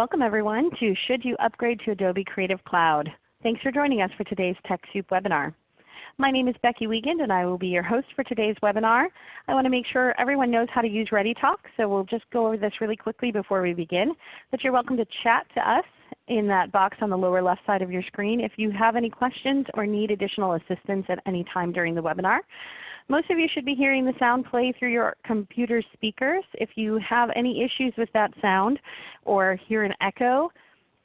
Welcome everyone to Should You Upgrade to Adobe Creative Cloud? Thanks for joining us for today's TechSoup webinar. My name is Becky Wiegand and I will be your host for today's webinar. I want to make sure everyone knows how to use ReadyTalk, so we'll just go over this really quickly before we begin. But you're welcome to chat to us in that box on the lower left side of your screen if you have any questions or need additional assistance at any time during the webinar. Most of you should be hearing the sound play through your computer speakers. If you have any issues with that sound or hear an echo,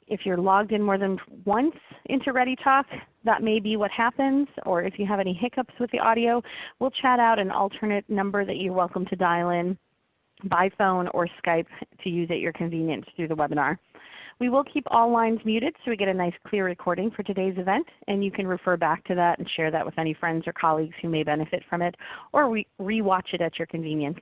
if you're logged in more than once into ReadyTalk, that may be what happens. Or if you have any hiccups with the audio, we'll chat out an alternate number that you're welcome to dial in by phone or Skype to use at your convenience through the webinar. We will keep all lines muted so we get a nice clear recording for today's event, and you can refer back to that and share that with any friends or colleagues who may benefit from it, or re-watch it at your convenience.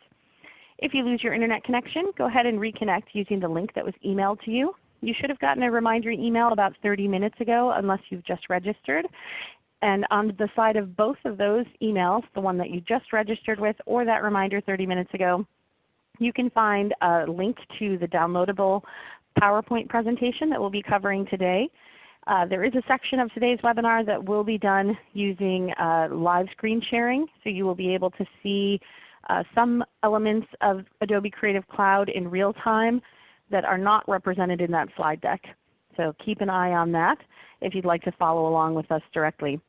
If you lose your Internet connection, go ahead and reconnect using the link that was emailed to you. You should have gotten a reminder email about 30 minutes ago unless you've just registered. And on the side of both of those emails, the one that you just registered with or that reminder 30 minutes ago, you can find a link to the downloadable PowerPoint presentation that we'll be covering today. Uh, there is a section of today's webinar that will be done using uh, live screen sharing. So you will be able to see uh, some elements of Adobe Creative Cloud in real time that are not represented in that slide deck. So keep an eye on that if you'd like to follow along with us directly.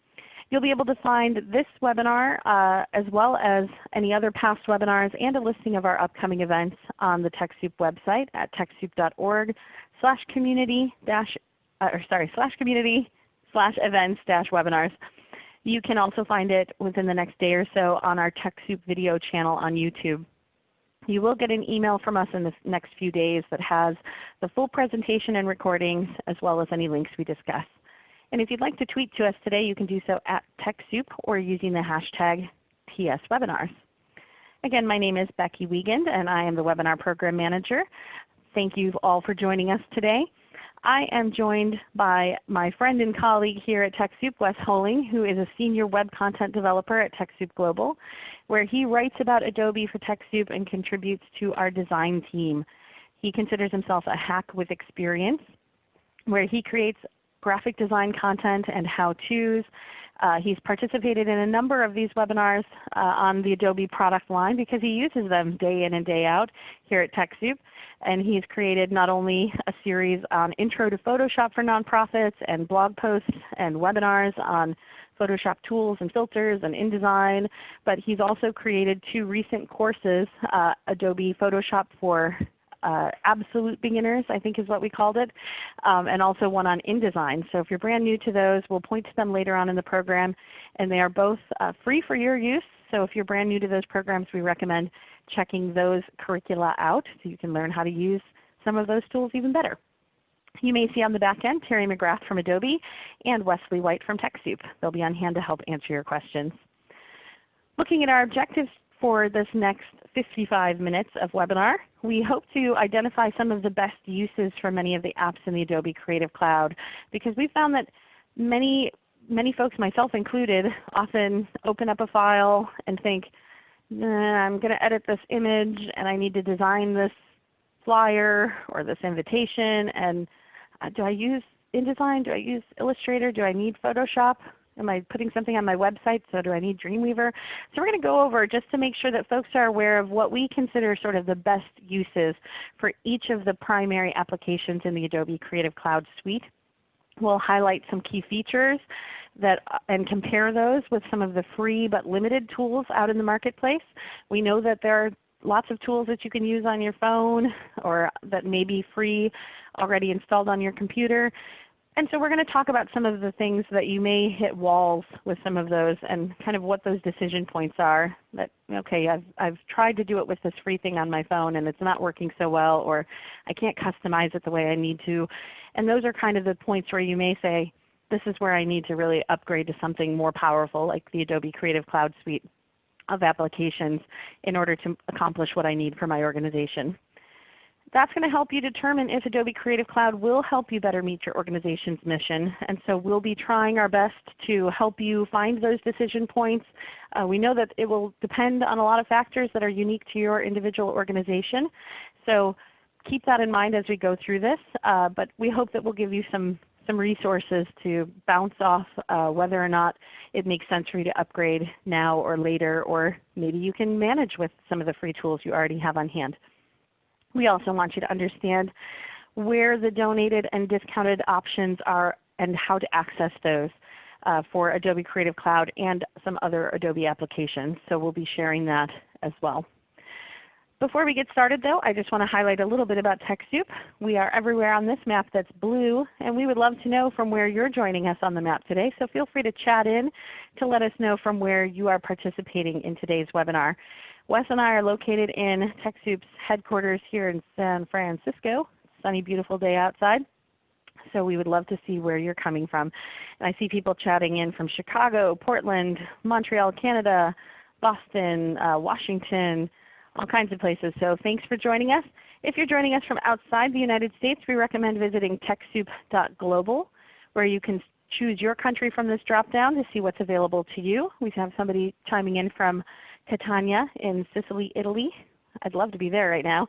You'll be able to find this webinar uh, as well as any other past webinars and a listing of our upcoming events on the TechSoup website at techsoup.org slash community dash, uh, or sorry, slash community slash events dash webinars. You can also find it within the next day or so on our TechSoup video channel on YouTube. You will get an email from us in the next few days that has the full presentation and recordings as well as any links we discuss. And if you'd like to tweet to us today, you can do so at TechSoup or using the hashtag TSWebinars. Again, my name is Becky Wiegand and I am the Webinar Program Manager. Thank you all for joining us today. I am joined by my friend and colleague here at TechSoup, Wes Holing, who is a Senior Web Content Developer at TechSoup Global, where he writes about Adobe for TechSoup and contributes to our design team. He considers himself a hack with experience, where he creates graphic design content and how-tos. Uh, he's participated in a number of these webinars uh, on the Adobe product line because he uses them day in and day out here at TechSoup. And he's created not only a series on Intro to Photoshop for nonprofits and blog posts and webinars on Photoshop tools and filters and InDesign, but he's also created two recent courses, uh, Adobe Photoshop for uh, absolute beginners, I think is what we called it, um, and also one on InDesign. So if you're brand new to those, we'll point to them later on in the program. And they are both uh, free for your use. So if you're brand new to those programs, we recommend checking those curricula out so you can learn how to use some of those tools even better. You may see on the back end Terry McGrath from Adobe and Wesley White from TechSoup. They'll be on hand to help answer your questions. Looking at our objectives for this next 55 minutes of webinar. We hope to identify some of the best uses for many of the apps in the Adobe Creative Cloud because we found that many, many folks, myself included, often open up a file and think, I'm going to edit this image and I need to design this flyer or this invitation and uh, do I use InDesign? Do I use Illustrator? Do I need Photoshop? Am I putting something on my website, so do I need Dreamweaver? So we're going to go over just to make sure that folks are aware of what we consider sort of the best uses for each of the primary applications in the Adobe Creative Cloud suite. We'll highlight some key features that, and compare those with some of the free but limited tools out in the marketplace. We know that there are lots of tools that you can use on your phone or that may be free already installed on your computer. And so we're going to talk about some of the things that you may hit walls with some of those and kind of what those decision points are. That okay, I've, I've tried to do it with this free thing on my phone and it's not working so well or I can't customize it the way I need to. And those are kind of the points where you may say, this is where I need to really upgrade to something more powerful like the Adobe Creative Cloud Suite of applications in order to accomplish what I need for my organization. That's going to help you determine if Adobe Creative Cloud will help you better meet your organization's mission. And so we'll be trying our best to help you find those decision points. Uh, we know that it will depend on a lot of factors that are unique to your individual organization. So keep that in mind as we go through this, uh, but we hope that we'll give you some, some resources to bounce off uh, whether or not it makes sense for you to upgrade now or later, or maybe you can manage with some of the free tools you already have on hand. We also want you to understand where the donated and discounted options are and how to access those uh, for Adobe Creative Cloud and some other Adobe applications. So we'll be sharing that as well. Before we get started though, I just want to highlight a little bit about TechSoup. We are everywhere on this map that's blue, and we would love to know from where you're joining us on the map today. So feel free to chat in to let us know from where you are participating in today's webinar. Wes and I are located in TechSoup's headquarters here in San Francisco. Sunny, beautiful day outside. So we would love to see where you're coming from. And I see people chatting in from Chicago, Portland, Montreal, Canada, Boston, uh, Washington, all kinds of places. So thanks for joining us. If you're joining us from outside the United States, we recommend visiting TechSoup.global where you can choose your country from this drop-down to see what's available to you. We have somebody chiming in from Catania in Sicily, Italy. I'd love to be there right now.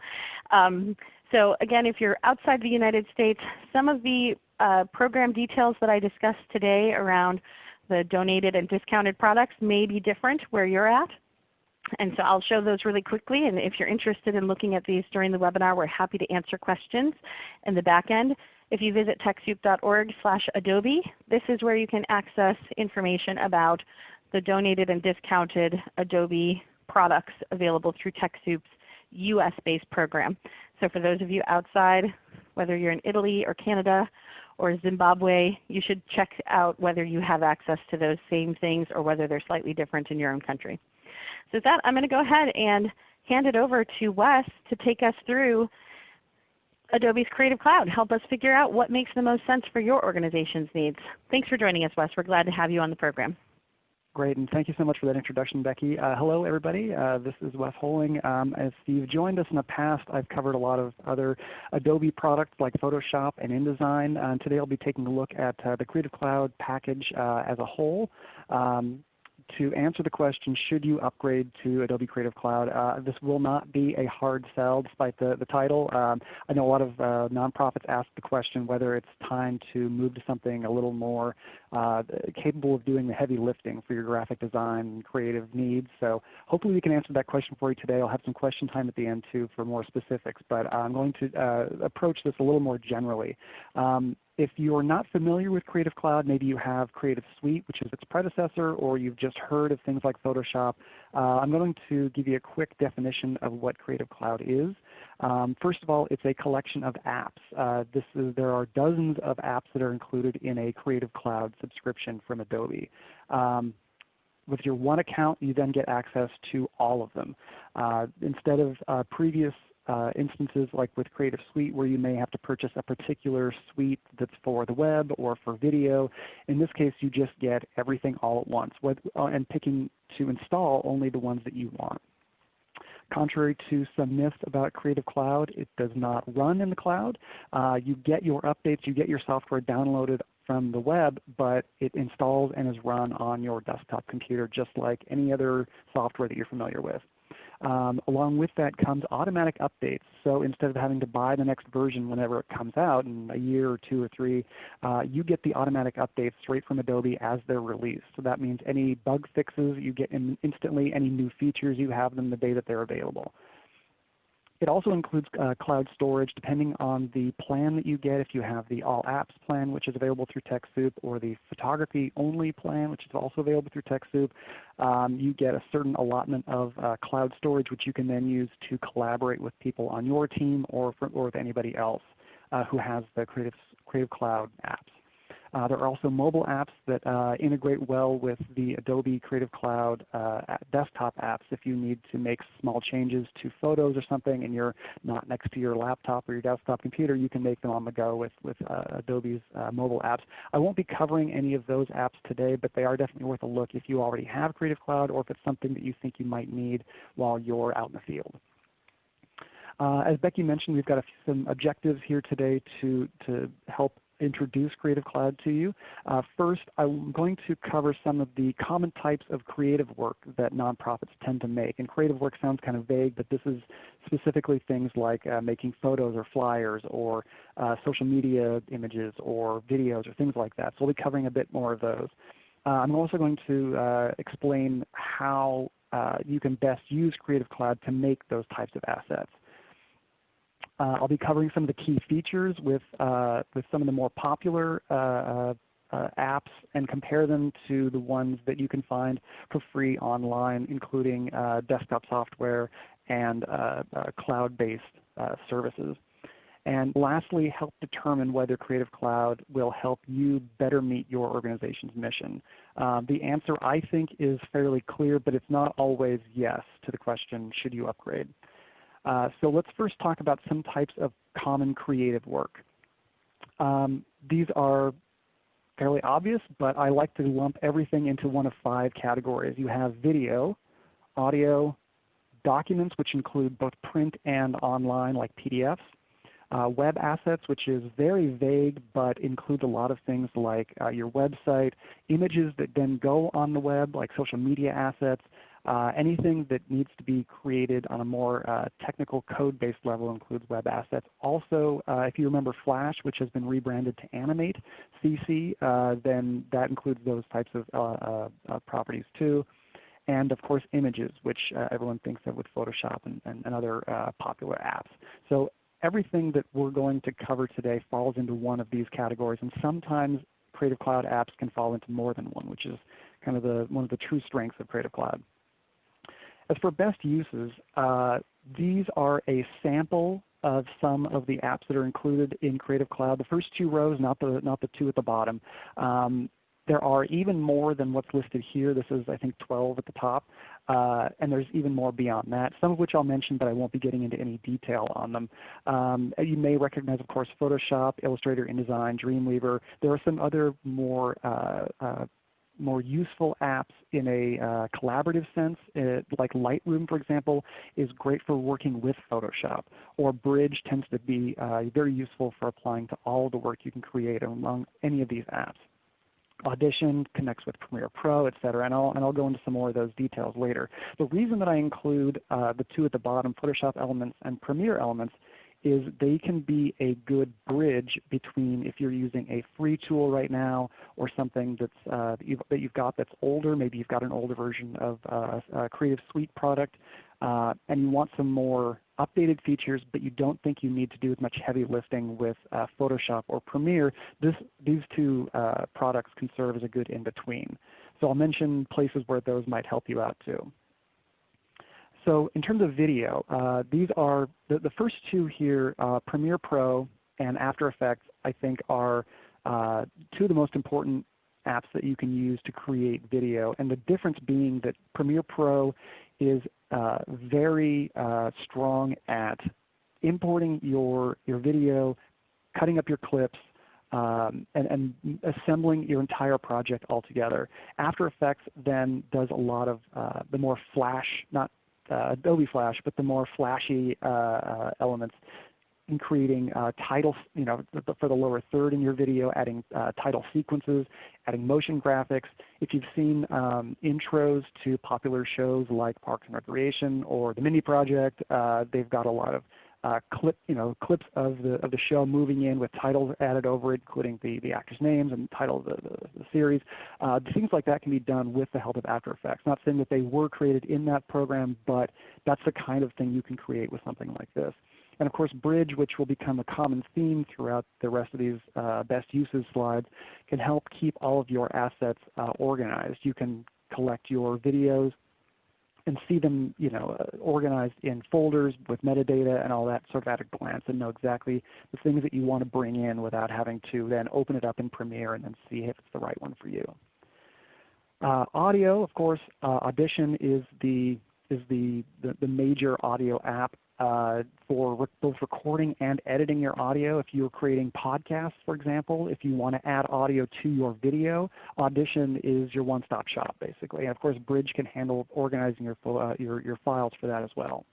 Um, so again, if you're outside the United States, some of the uh, program details that I discussed today around the donated and discounted products may be different where you're at. And so I'll show those really quickly. And if you're interested in looking at these during the webinar, we're happy to answer questions in the back end. If you visit TechSoup.org slash Adobe, this is where you can access information about donated and discounted Adobe products available through TechSoup's US-based program. So for those of you outside, whether you're in Italy or Canada or Zimbabwe, you should check out whether you have access to those same things or whether they're slightly different in your own country. So with that, I'm going to go ahead and hand it over to Wes to take us through Adobe's Creative Cloud. Help us figure out what makes the most sense for your organization's needs. Thanks for joining us, Wes. We're glad to have you on the program. Great, and thank you so much for that introduction, Becky. Uh, hello everybody, uh, this is Wes Holling. Um, as Steve joined us in the past, I've covered a lot of other Adobe products like Photoshop and InDesign. Uh, today I'll be taking a look at uh, the Creative Cloud package uh, as a whole. Um, to answer the question, should you upgrade to Adobe Creative Cloud, uh, this will not be a hard sell despite the, the title. Um, I know a lot of uh, nonprofits ask the question whether it's time to move to something a little more uh, capable of doing the heavy lifting for your graphic design and creative needs. So hopefully we can answer that question for you today. I'll have some question time at the end too for more specifics, but I'm going to uh, approach this a little more generally. Um, if you're not familiar with Creative Cloud, maybe you have Creative Suite, which is its predecessor, or you've just heard of things like Photoshop, uh, I'm going to give you a quick definition of what Creative Cloud is. Um, first of all, it's a collection of apps. Uh, this is, there are dozens of apps that are included in a Creative Cloud subscription from Adobe. Um, with your one account, you then get access to all of them. Uh, instead of uh, previous uh, instances like with Creative Suite where you may have to purchase a particular suite that's for the web or for video. In this case you just get everything all at once uh, and picking to install only the ones that you want. Contrary to some myths about Creative Cloud, it does not run in the cloud. Uh, you get your updates, you get your software downloaded from the web, but it installs and is run on your desktop computer just like any other software that you're familiar with. Um, along with that comes automatic updates. So instead of having to buy the next version whenever it comes out in a year or two or three, uh, you get the automatic updates straight from Adobe as they're released. So that means any bug fixes you get in instantly, any new features you have them the day that they're available. It also includes uh, cloud storage depending on the plan that you get. If you have the All Apps plan, which is available through TechSoup, or the Photography Only plan, which is also available through TechSoup, um, you get a certain allotment of uh, cloud storage which you can then use to collaborate with people on your team or, for, or with anybody else uh, who has the Creative, Creative Cloud apps. Uh, there are also mobile apps that uh, integrate well with the Adobe Creative Cloud uh, desktop apps. If you need to make small changes to photos or something and you're not next to your laptop or your desktop computer, you can make them on the go with, with Adobe's mobile apps. I won't be covering any of those apps today, but they are definitely worth a look if you already have Creative Cloud or if it's something that you think you might need while you're out in the field. Uh, as Becky mentioned, we've got some objectives here today to, to help introduce Creative Cloud to you. Uh, first, I'm going to cover some of the common types of creative work that nonprofits tend to make. And creative work sounds kind of vague, but this is specifically things like uh, making photos or flyers or uh, social media images or videos or things like that. So we'll be covering a bit more of those. Uh, I'm also going to uh, explain how uh, you can best use Creative Cloud to make those types of assets. Uh, I'll be covering some of the key features with, uh, with some of the more popular uh, apps and compare them to the ones that you can find for free online, including desktop software and cloud-based services. And lastly, help determine whether Creative Cloud will help you better meet your organization's mission. Uh, the answer I think is fairly clear, but it's not always yes to the question, should you upgrade? Uh, so let's first talk about some types of common creative work. Um, these are fairly obvious, but I like to lump everything into one of five categories. You have video, audio, documents which include both print and online like PDFs, uh, web assets, which is very vague but includes a lot of things like uh, your website, images that then go on the web like social media assets, anything that needs to be created on a more uh, technical code-based level includes web assets. Also, uh, if you remember Flash, which has been rebranded to Animate CC, uh, then that includes those types of uh, uh, properties too. And of course images, which everyone thinks of with Photoshop and, and, and other popular apps. So everything that we're going to cover today falls into one of these categories, and sometimes Creative Cloud apps can fall into more than one, which is kind of the, one of the true strengths of Creative Cloud. As for best uses, uh, these are a sample of some of the apps that are included in Creative Cloud. The first two rows, not the, not the two at the bottom. Um, there are even more than what's listed here. This is I think 12 at the top. Uh, and there's even more beyond that, some of which I'll mention, but I won't be getting into any detail on them. Um, you may recognize, of course, Photoshop, Illustrator, InDesign, Dreamweaver. There are some other more uh, uh, more useful apps in a uh, collaborative sense, it, like Lightroom for example is great for working with Photoshop, or Bridge tends to be uh, very useful for applying to all the work you can create among any of these apps. Audition connects with Premiere Pro, etc. And I'll, and I'll go into some more of those details later. The reason that I include uh, the two at the bottom, Photoshop Elements and Premiere Elements, is they can be a good bridge between if you're using a free tool right now or something that's, uh, that, you've, that, you've, got that's older. Maybe you've got an older version of uh, a Creative Suite product uh, and you want some more updated features, but you don't think you need to do as much heavy lifting with uh, Photoshop or Premiere. This, these two uh, products can serve as a good in-between. So I'll mention places where those might help you out too. So in terms of video, uh, these are the, the, first two here, uh, Premiere Pro and After Effects, I think are uh, two of the most important apps that you can use to create video. And the difference being that Premiere Pro is uh, very uh, strong at importing your, your video, cutting up your clips, um, and, and, assembling your entire project all together. After Effects then does a lot of uh, the more flash, not Adobe Flash, but the more flashy uh, uh, elements in creating uh, titles, you know, for the lower third in your video, adding uh, title sequences, adding motion graphics. If you've seen um, intros to popular shows like Parks and Recreation or The Mindy Project, uh, they've got a lot of uh, clip, you know, clips of the of the show moving in with titles added over it, including the the actors' names and the title of the, the, the series. Uh, things like that can be done with the help of After Effects. Not saying that they were created in that program, but that's the kind of thing you can create with something like this. And of course Bridge, which will become a common theme throughout the rest of these uh, best uses slides, can help keep all of your assets uh, organized. You can collect your videos, and see them you know, uh, organized in folders with metadata and all that sort of at a glance and know exactly the things that you want to bring in without having to then open it up in Premiere and then see if it's the right one for you. Uh, audio, of course, uh, Audition is the is the, the, the major audio app uh, for both recording and editing your audio. If you're creating podcasts, for example, if you want to add audio to your video, Audition is your one-stop shop basically. And of course Bridge can handle organizing your, uh, your, your, files for that as well.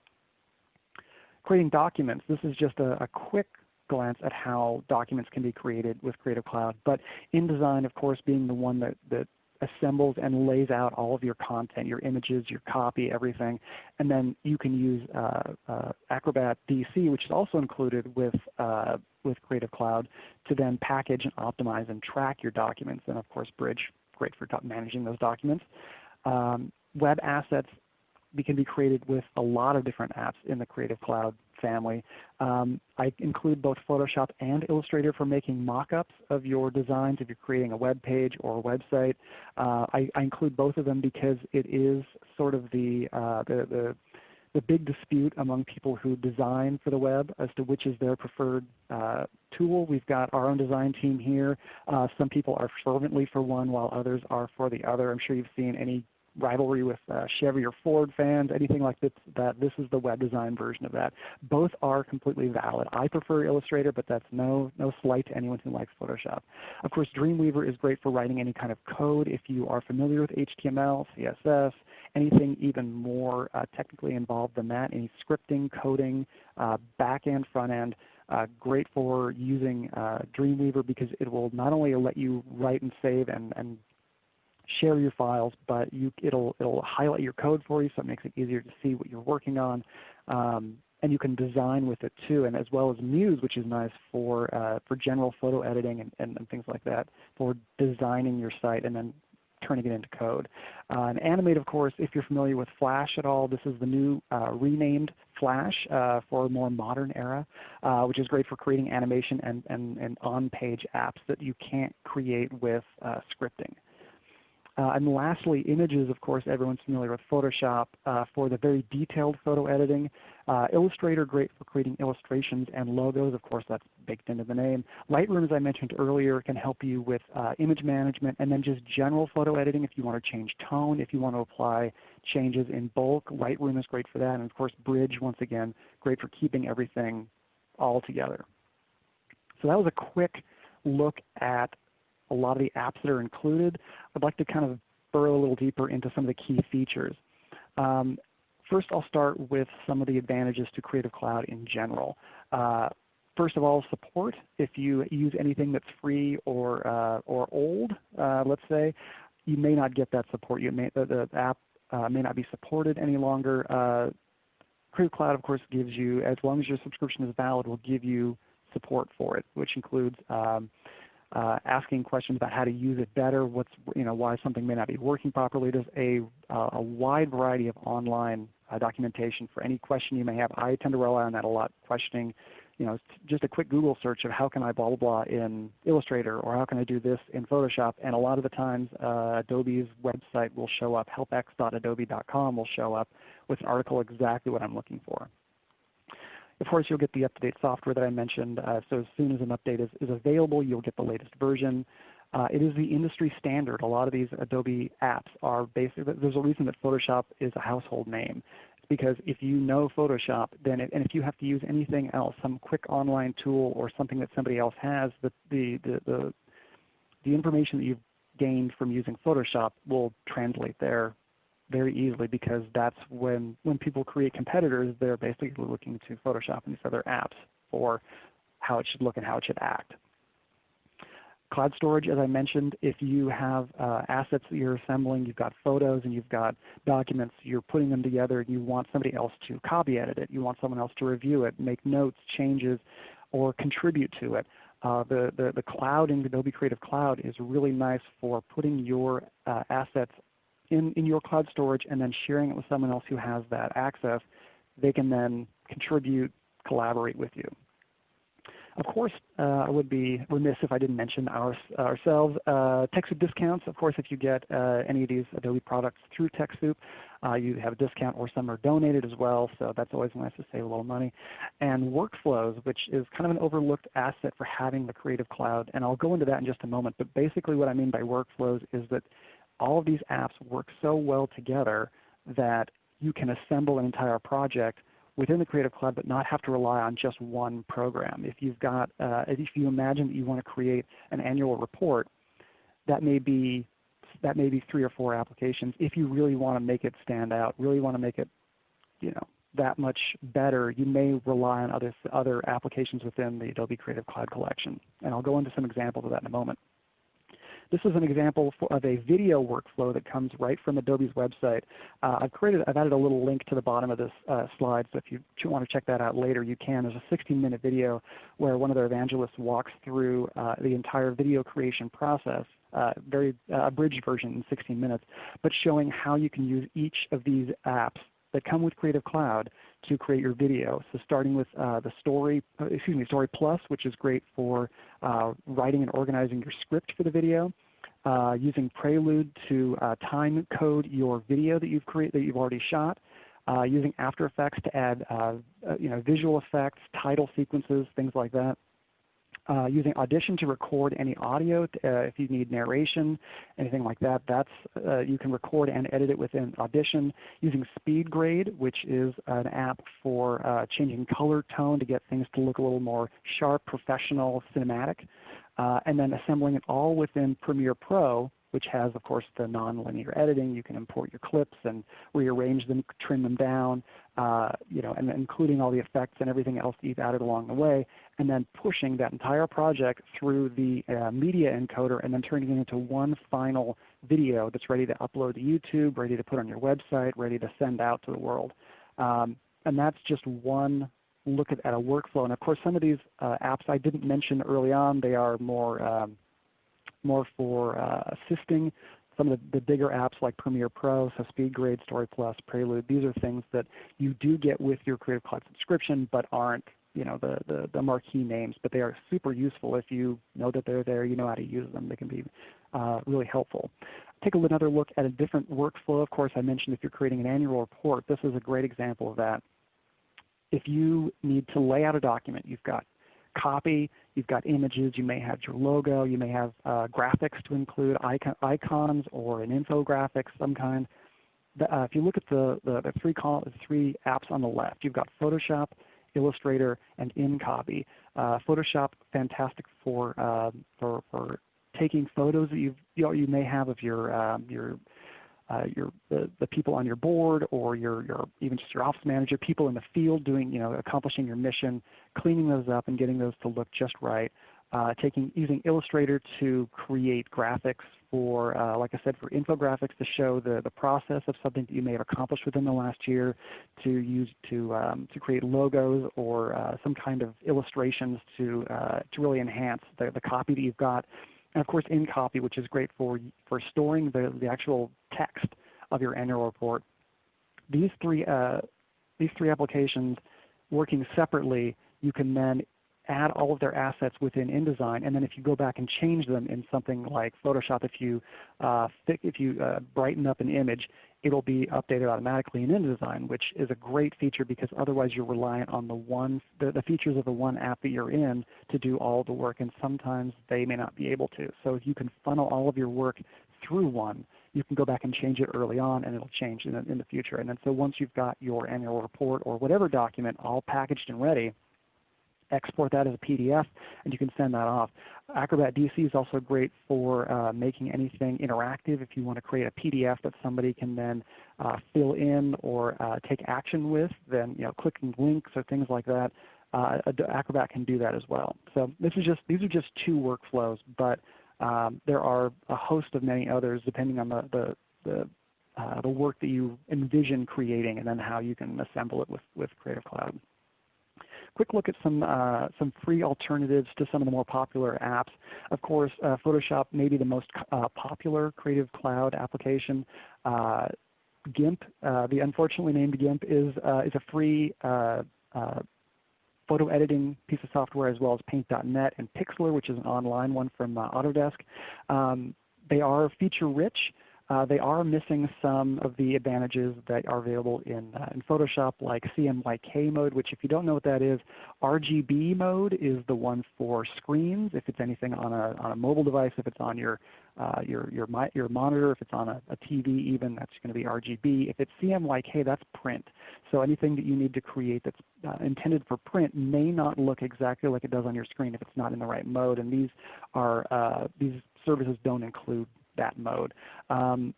Creating documents, this is just a, a quick glance at how documents can be created with Creative Cloud. But InDesign, of course, being the one that, that assembles and lays out all of your content, your images, your copy, everything. And then you can use uh, uh, Acrobat DC, which is also included with, uh, with Creative Cloud, to then package and optimize and track your documents. And of course Bridge, great for managing those documents. Um, web assets can be created with a lot of different apps in the Creative Cloud family. Um, I include both Photoshop and Illustrator for making mock-ups of your designs if you're creating a web page or a website. Uh, I, I, include both of them because it is sort of the, uh, the, the, the, big dispute among people who design for the web as to which is their preferred uh, tool. We've got our own design team here. Uh, some people are fervently for one while others are for the other. I'm sure you've seen any rivalry with uh, Chevy or Ford fans, anything like this, that this is the web design version of that. Both are completely valid. I prefer Illustrator, but that's no, no slight to anyone who likes Photoshop. Of course, Dreamweaver is great for writing any kind of code if you are familiar with HTML, CSS, anything even more uh, technically involved than that, any scripting, coding, uh, back end, front end. Uh, great for using uh, Dreamweaver because it will not only let you write and save and, and share your files, but you, it'll, it'll highlight your code for you so it makes it easier to see what you're working on. Um, and you can design with it too, and as well as Muse, which is nice for, uh, for general photo editing and, and, and, things like that, for designing your site and then turning it into code. Uh, and Animate, of course, if you're familiar with Flash at all, this is the new uh, renamed Flash uh, for a more modern era, uh, which is great for creating animation and, and, and on-page apps that you can't create with uh, scripting. Uh, and lastly, images, of course, everyone's familiar with Photoshop uh, for the very detailed photo editing. Uh, Illustrator, great for creating illustrations and logos. Of course, that's baked into the name. Lightroom, as I mentioned earlier, can help you with image management and then just general photo editing if you want to change tone, if you want to apply changes in bulk. Lightroom is great for that. And of course, Bridge, once again, great for keeping everything all together. So that was a quick look at a lot of the apps that are included. I'd like to kind of burrow a little deeper into some of the key features. Um, first I'll start with some of the advantages to Creative Cloud in general. Uh, first of all, support. If you use anything that's free or, uh, or old, uh, let's say, you may not get that support. You may, the, the app uh, may not be supported any longer. Uh, Creative Cloud, of course, gives you, as long as your subscription is valid, will give you support for it, which includes um, uh, asking questions about how to use it better, what's, you know, why something may not be working properly. There's a, uh, a wide variety of online uh, documentation for any question you may have. I tend to rely on that a lot, questioning you know, just a quick Google search of how can I blah blah blah in Illustrator or how can I do this in Photoshop. And a lot of the times uh, Adobe's website will show up, helpx.adobe.com will show up with an article exactly what I'm looking for. Of course, you'll get the up-to-date software that I mentioned. Uh, so as soon as an update is, is available, you'll get the latest version. Uh, it is the industry standard. A lot of these Adobe apps are basically, there's a reason that Photoshop is a household name. It's because if you know Photoshop, then it, and if you have to use anything else, some quick online tool or something that somebody else has, the, the, the, the, the information that you've gained from using Photoshop will translate there very easily because that's when, when people create competitors, they're basically looking to Photoshop and these other apps for how it should look and how it should act. Cloud storage, as I mentioned, if you have uh, assets that you're assembling, you've got photos and you've got documents, you're putting them together and you want somebody else to copy edit it, you want someone else to review it, make notes, changes, or contribute to it. Uh, the, the, the cloud in Adobe Creative Cloud is really nice for putting your uh, assets in, in your cloud storage and then sharing it with someone else who has that access, they can then contribute, collaborate with you. Of course, uh, I would be remiss if I didn't mention our, ourselves. Uh, TechSoup discounts, of course, if you get uh, any of these Adobe products through TechSoup, uh, you have a discount or some are donated as well, so that's always nice to save a little money. And workflows, which is kind of an overlooked asset for having the Creative Cloud, and I'll go into that in just a moment, but basically what I mean by workflows is that all of these apps work so well together that you can assemble an entire project within the Creative Cloud but not have to rely on just one program. If you've got, uh, if you imagine that you want to create an annual report, that may be that may be three or four applications. If you really want to make it stand out, really want to make it, you know, that much better, you may rely on other, other applications within the Adobe Creative Cloud Collection. And I'll go into some examples of that in a moment. This is an example of a video workflow that comes right from Adobe's website. Uh, I've created, I've added a little link to the bottom of this uh, slide, so if you want to check that out later, you can. There's a 16-minute video where one of their evangelists walks through uh, the entire video creation process uh, very uh, abridged version in 16 minutes, but showing how you can use each of these apps that come with Creative Cloud to create your video. So starting with uh, the Story, uh, excuse me, Story Plus, which is great for uh, writing and organizing your script for the video. Uh, using Prelude to uh, time code your video that you've created that you've already shot. Uh, using After Effects to add uh, you know, visual effects, title sequences, things like that. Uh, using Audition to record any audio uh, if you need narration, anything like that. That's, uh, you can record and edit it within Audition. Using SpeedGrade, which is an app for uh, changing color tone to get things to look a little more sharp, professional, cinematic. And then assembling it all within Premiere Pro which has of course the nonlinear editing. You can import your clips and rearrange them, trim them down, uh, you know, and including all the effects and everything else that you've added along the way, and then pushing that entire project through the uh, media encoder and then turning it into one final video that's ready to upload to YouTube, ready to put on your website, ready to send out to the world. Um, and that's just one look at, at, a workflow. And of course some of these uh, apps I didn't mention early on, they are more um, more for uh, assisting some of the, the, bigger apps like Premiere Pro, so SpeedGrade, Story Plus, Prelude. These are things that you do get with your Creative Cloud subscription but aren't you know, the, the, the, marquee names, but they are super useful if you know that they're there, you know how to use them. They can be uh, really helpful. Take another look at a different workflow. Of course, I mentioned if you're creating an annual report, this is a great example of that. If you need to lay out a document, you've got copy, you've got images, you may have your logo, you may have uh, graphics to include, icon, icons or an infographic some kind. The, uh, if you look at the, the, the three, three apps on the left, you've got Photoshop, Illustrator, and InCopy. Uh, Photoshop, fantastic for, uh, for, for taking photos that you you, may have of your um, your uh, your the, the, people on your board or your, your even just your office manager, people in the field doing you know accomplishing your mission, cleaning those up and getting those to look just right. Uh, taking using Illustrator to create graphics for, uh, like I said, for infographics to show the, the process of something that you may have accomplished within the last year, to use to um, to create logos or uh, some kind of illustrations to uh, to really enhance the, the copy that you've got and of course InCopy, which is great for, for storing the, the actual text of your annual report. These three, uh, these three applications working separately, you can then add all of their assets within InDesign, and then if you go back and change them in something like Photoshop, if you, uh, if you uh, brighten up an image, it'll be updated automatically in InDesign, which is a great feature because otherwise you're reliant on the one the, the, features of the one app that you're in to do all the work, and sometimes they may not be able to. So if you can funnel all of your work through one, you can go back and change it early on and it'll change in in the future. And then so once you've got your annual report or whatever document all packaged and ready, export that as a PDF, and you can send that off. Acrobat DC is also great for uh, making anything interactive. If you want to create a PDF that somebody can then uh, fill in or uh, take action with, then you know, clicking links or things like that, uh, Acrobat can do that as well. So this is just, these are just two workflows, but um, there are a host of many others depending on the, the, the uh, the work that you envision creating and then how you can assemble it with, with Creative Cloud quick look at some, uh, some free alternatives to some of the more popular apps. Of course, uh, Photoshop may be the most uh, popular Creative Cloud application. Uh, GIMP, uh, the unfortunately named GIMP, is, uh, is a free photo editing piece of software as well as Paint.net and Pixlr, which is an online one from Autodesk. Um, they are feature rich. Uh, they are missing some of the advantages that are available in, uh, in Photoshop like CMYK mode, which if you don't know what that is, RGB mode is the one for screens. If it's anything on a, on a mobile device, if it's on your, uh, your, your, your monitor, if it's on a, a TV even, that's going to be RGB. If it's CMYK, that's print. So anything that you need to create that's uh, intended for print may not look exactly like it does on your screen if it's not in the right mode. And these, are, uh, these services don't include that mode. Um,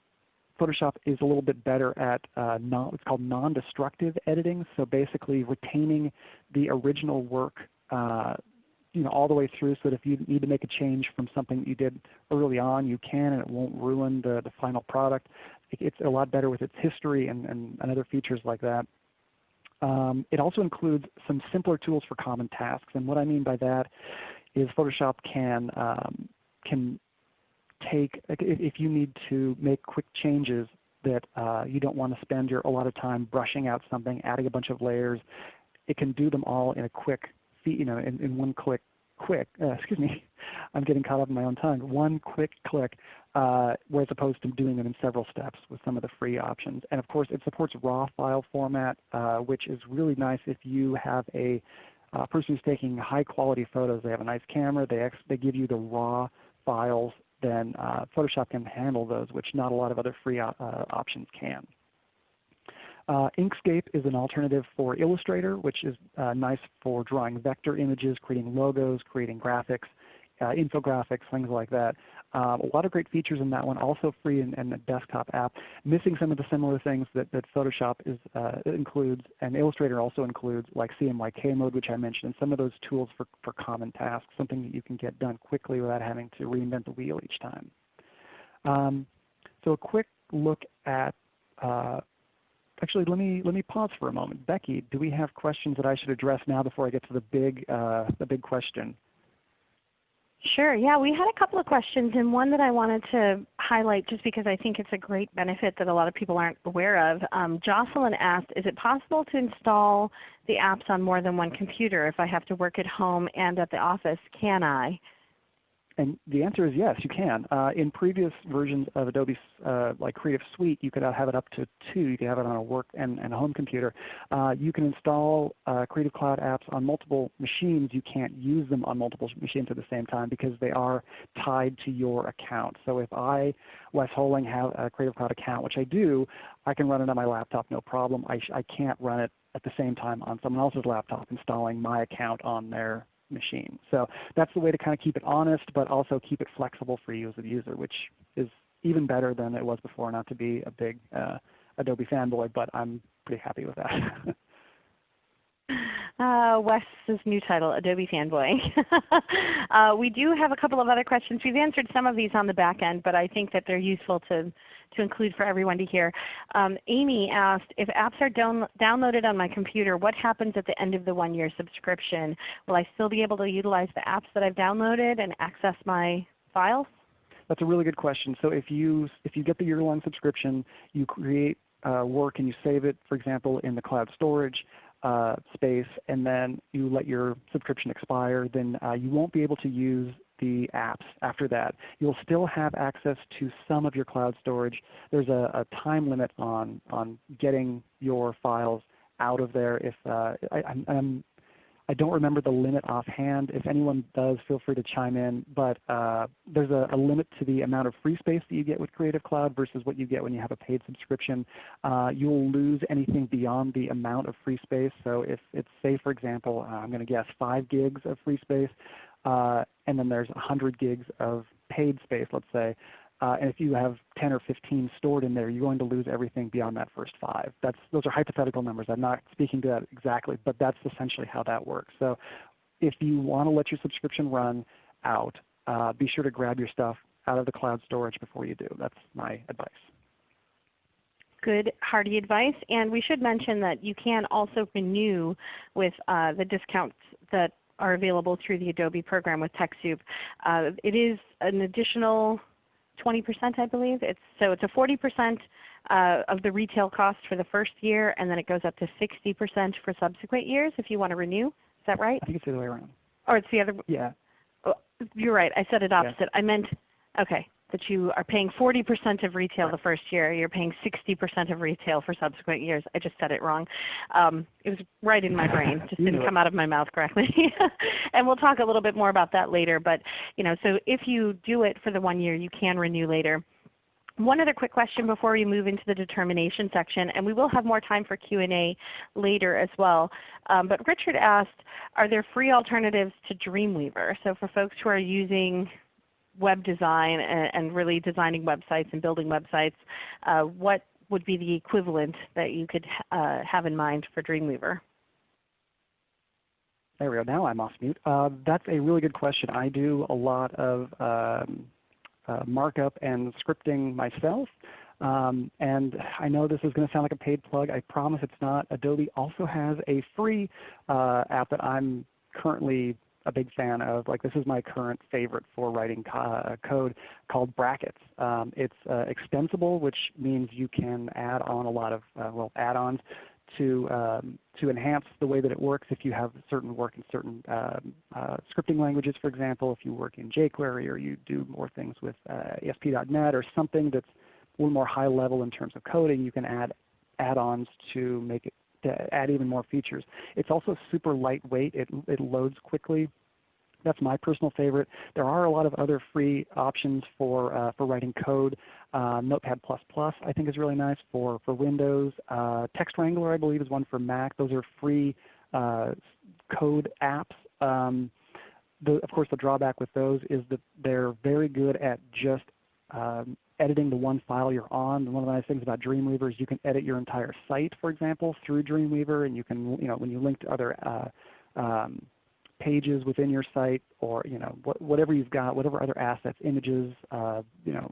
Photoshop is a little bit better at uh, non, what's called non-destructive editing. So basically retaining the original work uh, you know, all the way through so that if you need to make a change from something that you did early on, you can and it won't ruin the, the final product. It's a lot better with its history and, and, and other features like that. Um, it also includes some simpler tools for common tasks. And what I mean by that is Photoshop can, um, can take, if you need to make quick changes that uh, you don't want to spend your, a lot of time brushing out something, adding a bunch of layers, it can do them all in a quick, you know, in, in one click quick, uh, excuse me, I'm getting caught up in my own tongue, one quick click, uh, whereas opposed to doing them in several steps with some of the free options. And of course it supports RAW file format, uh, which is really nice if you have a uh, person who's taking high quality photos. They have a nice camera, they, they give you the RAW files, then uh, Photoshop can handle those, which not a lot of other free uh, options can. Uh, Inkscape is an alternative for Illustrator, which is uh, nice for drawing vector images, creating logos, creating graphics, uh, infographics, things like that. Um, a lot of great features in that one, also free and, a desktop app. Missing some of the similar things that, that Photoshop is, uh, includes and Illustrator also includes, like CMYK mode, which I mentioned, and some of those tools for, for common tasks, something that you can get done quickly without having to reinvent the wheel each time. Um, so a quick look at uh, Actually, let me let me pause for a moment. Becky, do we have questions that I should address now before I get to the big uh, the big question? Sure. Yeah, we had a couple of questions, and one that I wanted to highlight just because I think it's a great benefit that a lot of people aren't aware of. Um, Jocelyn asked, is it possible to install the apps on more than one computer if I have to work at home and at the office? Can I? And the answer is yes, you can. Uh, in previous versions of Adobe uh, like Creative Suite, you could have it up to two. You could have it on a work and, and a home computer. Uh, you can install uh, Creative Cloud apps on multiple machines. You can't use them on multiple machines at the same time because they are tied to your account. So if I, Wes Holing, have a Creative Cloud account, which I do, I can run it on my laptop no problem. I, I can't run it at the same time on someone else's laptop installing my account on their machine. So that's the way to kind of keep it honest, but also keep it flexible for you as a user, which is even better than it was before. Not to be a big uh, Adobe fanboy, but I'm pretty happy with that. Uh, Wes's new title, Adobe Fanboy. uh, we do have a couple of other questions. We've answered some of these on the back end, but I think that they're useful to, to include for everyone to hear. Um, Amy asked, if apps are down, downloaded on my computer, what happens at the end of the one-year subscription? Will I still be able to utilize the apps that I've downloaded and access my files? That's a really good question. So if you, if you get the year-long subscription, you create uh, work and you save it, for example, in the cloud storage uh, space and then you let your subscription expire, then uh, you won't be able to use the apps after that. You'll still have access to some of your cloud storage. There's a, a time limit on, on getting your files out of there. If uh, I, I'm, I don't remember the limit offhand. If anyone does, feel free to chime in. But uh, there's a, a, limit to the amount of free space that you get with Creative Cloud versus what you get when you have a paid subscription. Uh, you will lose anything beyond the amount of free space. So if it's, say for example, uh, I'm going to guess 5 gigs of free space, uh, and then there's 100 gigs of paid space, let's say, and if you have 10 or 15 stored in there, you're going to lose everything beyond that first five. That's, those are hypothetical numbers. I'm not speaking to that exactly, but that's essentially how that works. So if you want to let your subscription run out, uh, be sure to grab your stuff out of the cloud storage before you do. That's my advice. Good, hearty advice. And we should mention that you can also renew with uh, the discounts that are available through the Adobe program with TechSoup. Uh, it is an additional 20% I believe. It's, so it's a 40% uh, of the retail cost for the first year and then it goes up to 60% for subsequent years if you want to renew. Is that right? I think it's the other way around. Or it's the other Yeah. Oh, you're right. I said it opposite. Yeah. I meant, okay that you are paying 40% of retail the first year. You're paying 60% of retail for subsequent years. I just said it wrong. Um, it was right in my brain. Just didn't come out of my mouth correctly. and we'll talk a little bit more about that later. But you know, so if you do it for the one year, you can renew later. One other quick question before we move into the determination section, and we will have more time for Q&A later as well. Um, but Richard asked, are there free alternatives to Dreamweaver? So for folks who are using web design and, and, really designing websites and building websites, uh, what would be the equivalent that you could uh, have in mind for Dreamweaver? There we go. Now I'm off mute. Uh, that's a really good question. I do a lot of um, uh, markup and scripting myself. Um, and I know this is going to sound like a paid plug. I promise it's not. Adobe also has a free uh, app that I'm currently a big fan of. Like this is my current favorite for writing co uh, code called Brackets. Um, it's uh, extensible, which means you can add on a lot of uh, well add-ons to um, to enhance the way that it works if you have certain work in certain um, uh, scripting languages, for example, if you work in jQuery or you do more things with uh, ASP.NET or something that's a little more high level in terms of coding, you can add add-ons to make it to add even more features. It's also super lightweight. It, it loads quickly. That's my personal favorite. There are a lot of other free options for, uh, for writing code. Uh, Notepad++ I think is really nice for, for Windows. Uh, Text Wrangler I believe is one for Mac. Those are free uh, code apps. Um, the, of course the drawback with those is that they're very good at just um, editing the one file you're on. One of the nice things about Dreamweaver is you can edit your entire site, for example, through Dreamweaver, and you can, you know, when you link to other uh, um, pages within your site, or you know, wh whatever you've got, whatever other assets, images, uh, you know,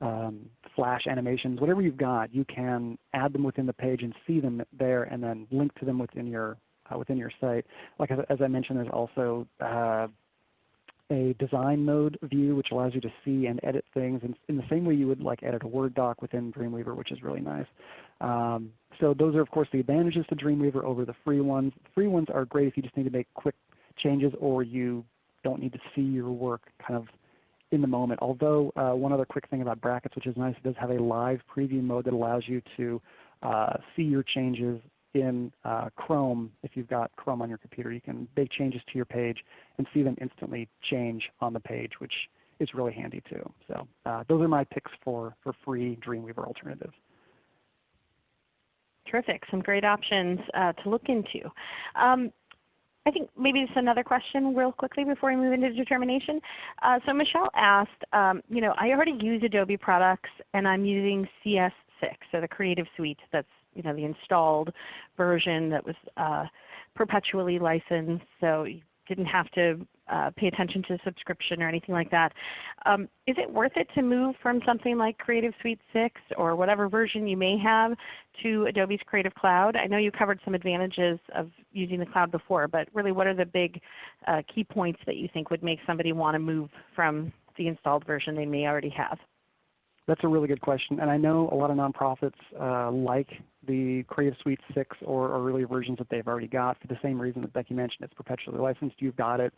um, flash animations, whatever you've got, you can add them within the page and see them there, and then link to them within your uh, within your site. Like as, as, I mentioned, there's also uh, a design mode view which allows you to see and edit things in, in, the same way you would like edit a Word doc within Dreamweaver, which is really nice. Um, so those are of course the advantages to Dreamweaver over the free ones. Free ones are great if you just need to make quick changes or you don't need to see your work kind of in the moment. Although uh, one other quick thing about brackets which is nice, it does have a live preview mode that allows you to uh, see your changes in uh, Chrome, if you've got Chrome on your computer, you can make changes to your page and see them instantly change on the page, which is really handy too. So uh, those are my picks for, for free Dreamweaver alternatives. Terrific. Some great options uh, to look into. Um, I think maybe just another question real quickly before we move into determination. Uh, so Michelle asked, um, you know, I already use Adobe products and I'm using CS6, so the Creative Suite that's you know, the installed version that was uh, perpetually licensed, so you didn't have to uh, pay attention to subscription or anything like that. Um, is it worth it to move from something like Creative Suite 6 or whatever version you may have to Adobe's Creative Cloud? I know you covered some advantages of using the cloud before, but really what are the big uh, key points that you think would make somebody want to move from the installed version they may already have? That's a really good question. And I know a lot of nonprofits uh, like the Creative Suite 6 or, or earlier versions that they've already got for the same reason that Becky mentioned. It's perpetually licensed. You've got it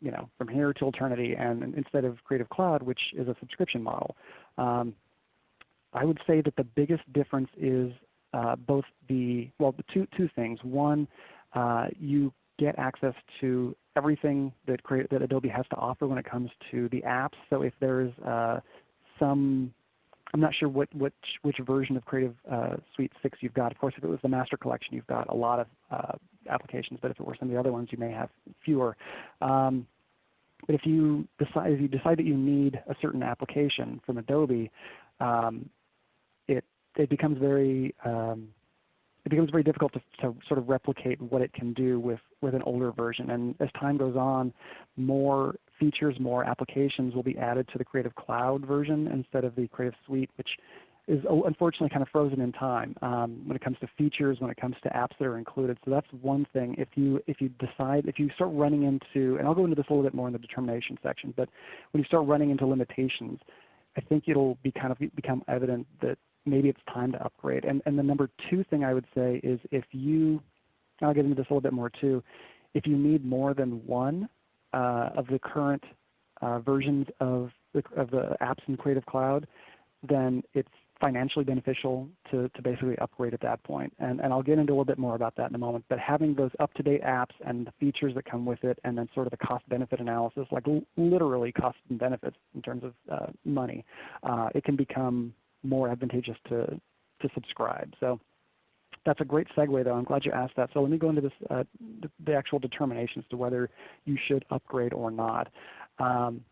you know, from here to eternity and instead of Creative Cloud, which is a subscription model. Um, I would say that the biggest difference is uh, both the, well, the two, two things. One, uh, you get access to everything that, that Adobe has to offer when it comes to the apps. So if there's uh, some I'm not sure what, which, which version of Creative uh, Suite 6 you've got. Of course, if it was the Master Collection, you've got a lot of uh, applications, but if it were some of the other ones, you may have fewer. Um, but if you, decide, if you decide that you need a certain application from Adobe, um, it, it becomes very um, it becomes very difficult to, to, sort of replicate what it can do with, with an older version. And as time goes on, more features, more applications will be added to the Creative Cloud version instead of the Creative Suite, which is unfortunately kind of frozen in time um, when it comes to features, when it comes to apps that are included. So that's one thing. If you if you decide if you start running into, and I'll go into this a little bit more in the determination section, but when you start running into limitations, I think it'll be kind of become evident that maybe it's time to upgrade. And, and the number two thing I would say is if you, I'll get into this a little bit more too, if you need more than one of the current uh, versions of the, of the apps in Creative Cloud, then it's financially beneficial to, to basically upgrade at that point. And, and I'll get into a little bit more about that in a moment. But having those up-to-date apps and the features that come with it and then sort of the cost-benefit analysis, like literally cost and benefits in terms of uh, money, uh, it can become more advantageous to, to subscribe. So that's a great segue though. I'm glad you asked that. So let me go into this, uh, the, actual determination as to whether you should upgrade or not. Um,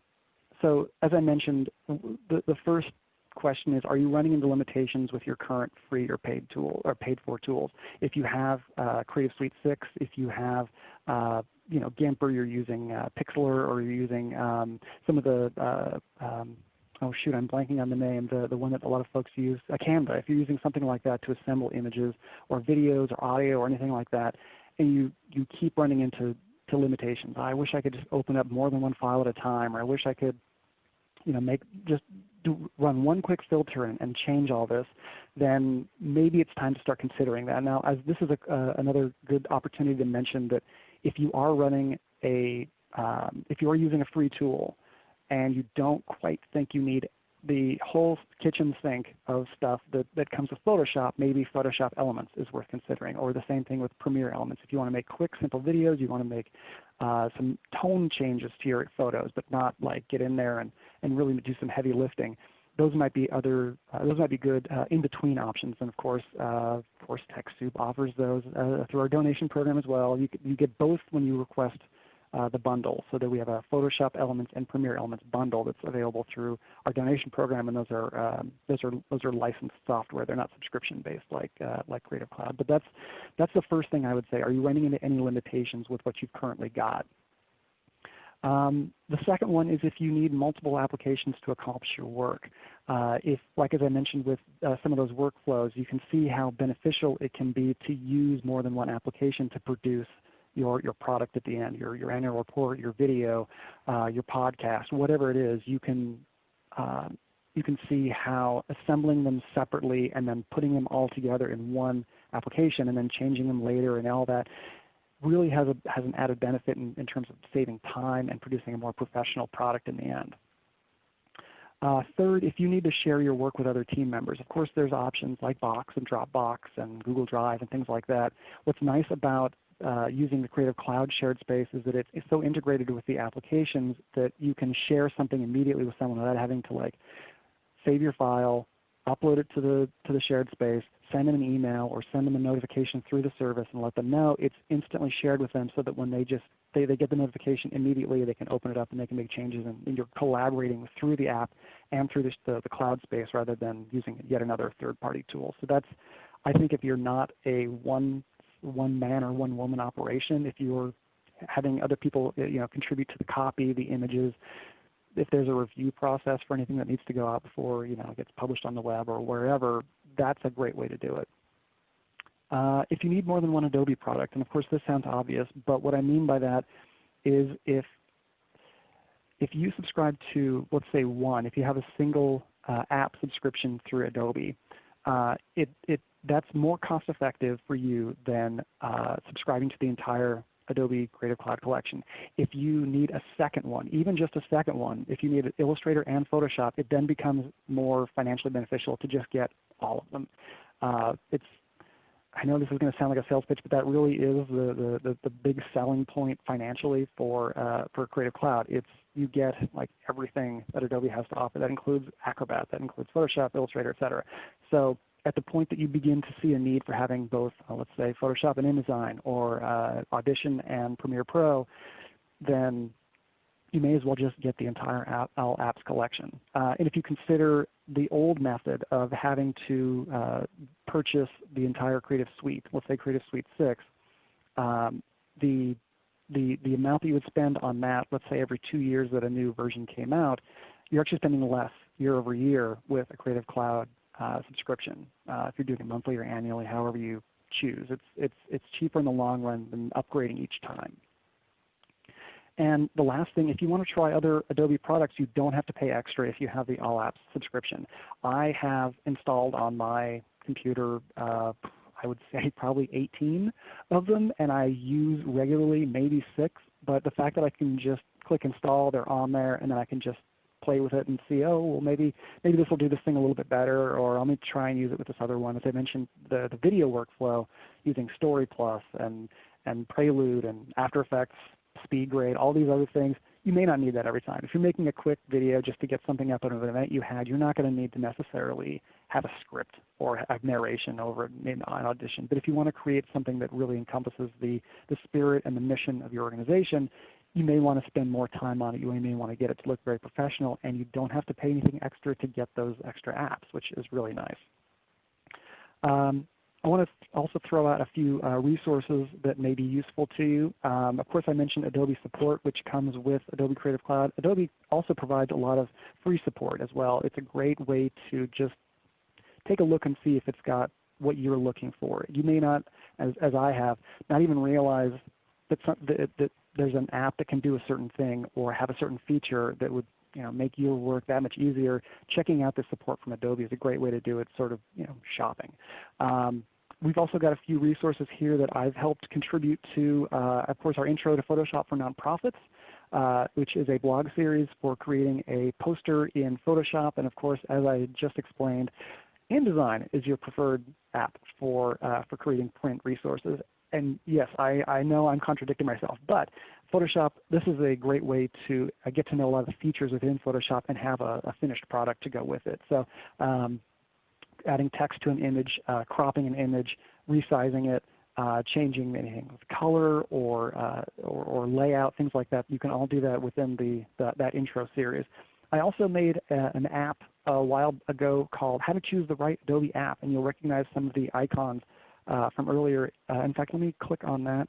so as I mentioned, the, the first question is, are you running into limitations with your current free or paid tool or paid for tools? If you have uh, Creative Suite 6, if you have uh, you know, GIMP or you're using uh, Pixlr or you're using um, some of the uh, um, oh shoot, I'm blanking on the name, the, the one that a lot of folks use, a Canva. If you're using something like that to assemble images or videos or audio or anything like that, and you, you keep running into to limitations. I wish I could just open up more than one file at a time, or I wish I could you know, make just do, run one quick filter and, and, change all this, then maybe it's time to start considering that. Now, as this is a, uh, another good opportunity to mention that if you are running a, um, if you are using a free tool and you don't quite think you need the whole kitchen sink of stuff that, that comes with Photoshop, maybe Photoshop Elements is worth considering, or the same thing with Premiere Elements. If you want to make quick, simple videos, you want to make uh, some tone changes to your photos, but not like get in there and, and really do some heavy lifting. Those might be other. Uh, those might be good uh, in-between options, and of course, uh, of course, TechSoup offers those uh, through our donation program as well. You, you get both when you request the bundle so that we have a Photoshop Elements and Premiere Elements bundle that's available through our donation program, and those are um, those are those are licensed software. They're not subscription based like uh, like Creative Cloud. But that's that's the first thing I would say. Are you running into any limitations with what you've currently got? Um, the second one is if you need multiple applications to accomplish your work. Uh, if, like as I mentioned with uh, some of those workflows, you can see how beneficial it can be to use more than one application to produce your, your product at the end, your, your annual report, your video, uh, your podcast, whatever it is, you can, uh, you can see how assembling them separately and then putting them all together in one application and then changing them later and all that really has, a, has an added benefit in, in terms of saving time and producing a more professional product in the end. Uh, third, if you need to share your work with other team members, of course there's options like Box and Dropbox and Google Drive and things like that. What's nice about uh, using the Creative Cloud shared space is that it's so integrated with the applications that you can share something immediately with someone without having to like save your file, upload it to the, to the shared space, send them an email or send them a notification through the service and let them know it's instantly shared with them so that when they just they, they get the notification immediately, they can open it up and they can make changes and, and you're collaborating through the app and through the, the cloud space rather than using yet another third-party tool. So that's, I think if you're not a one one man or one woman operation. If you're having other people uh, you know, contribute to the copy, the images, if there's a review process for anything that needs to go out before you know, it gets published on the web or wherever, that's a great way to do it. Uh, if you need more than one Adobe product, and of course this sounds obvious, but what I mean by that is if, if you subscribe to, let's say one, if you have a single uh, app subscription through Adobe, uh, it, it that's more cost effective for you than uh, subscribing to the entire Adobe Creative Cloud Collection. If you need a second one, even just a second one, if you need Illustrator and Photoshop, it then becomes more financially beneficial to just get all of them. Uh, it's, I know this is going to sound like a sales pitch, but that really is the, the, the, big selling point financially for, uh, for Creative Cloud. It's you get like everything that Adobe has to offer. That includes Acrobat, that includes Photoshop, Illustrator, etc. So at the point that you begin to see a need for having both, uh, let's say, Photoshop and InDesign or uh, Audition and Premiere Pro, then you may as well just get the entire app, All Apps collection. Uh, and if you consider the old method of having to uh, purchase the entire Creative Suite, let's say Creative Suite 6, um, the, the, the amount that you would spend on that, let's say every two years that a new version came out, you're actually spending less year over year with a Creative Cloud subscription. Uh, if you're doing it monthly or annually, however you choose. It's, it's, it's cheaper in the long run than upgrading each time. And the last thing, if you want to try other Adobe products, you don't have to pay extra if you have the All Apps subscription. I have installed on my computer, uh, I would say probably 18 of them, and I use regularly maybe six. But the fact that I can just click install, they're on there, and then I can just play with it and see, oh, well maybe, maybe this will do this thing a little bit better, or let me try and use it with this other one. As I mentioned, the, the video workflow using Story Plus and, and Prelude and After Effects, SpeedGrade, all these other things, you may not need that every time. If you're making a quick video just to get something up out of an event you had, you're not going to need to necessarily have a script or have narration over an audition. But if you want to create something that really encompasses the, the spirit and the mission of your organization, you may want to spend more time on it. You may want to get it to look very professional, and you don't have to pay anything extra to get those extra apps, which is really nice. Um, I want to also throw out a few uh, resources that may be useful to you. Um, of course, I mentioned Adobe support, which comes with Adobe Creative Cloud. Adobe also provides a lot of free support as well. It's a great way to just take a look and see if it's got what you're looking for. You may not, as, as I have, not even realize that, some, that, that there's an app that can do a certain thing or have a certain feature that would you know, make your work that much easier. Checking out the support from Adobe is a great way to do it, sort of you know, shopping. Um, we've also got a few resources here that I've helped contribute to. Uh, of course, our Intro to Photoshop for Nonprofits, uh, which is a blog series for creating a poster in Photoshop. And of course, as I just explained, InDesign is your preferred app for, uh, for creating print resources. And yes, I, I know I'm contradicting myself, but Photoshop, this is a great way to uh, get to know a lot of the features within Photoshop and have a, a finished product to go with it. So um, adding text to an image, uh, cropping an image, resizing it, uh, changing anything with color or, uh, or, or, layout, things like that. You can all do that within the, the that intro series. I also made a, an app a while ago called How to Choose the Right Adobe App, and you'll recognize some of the icons uh, from earlier. Uh, in fact, let me click on that,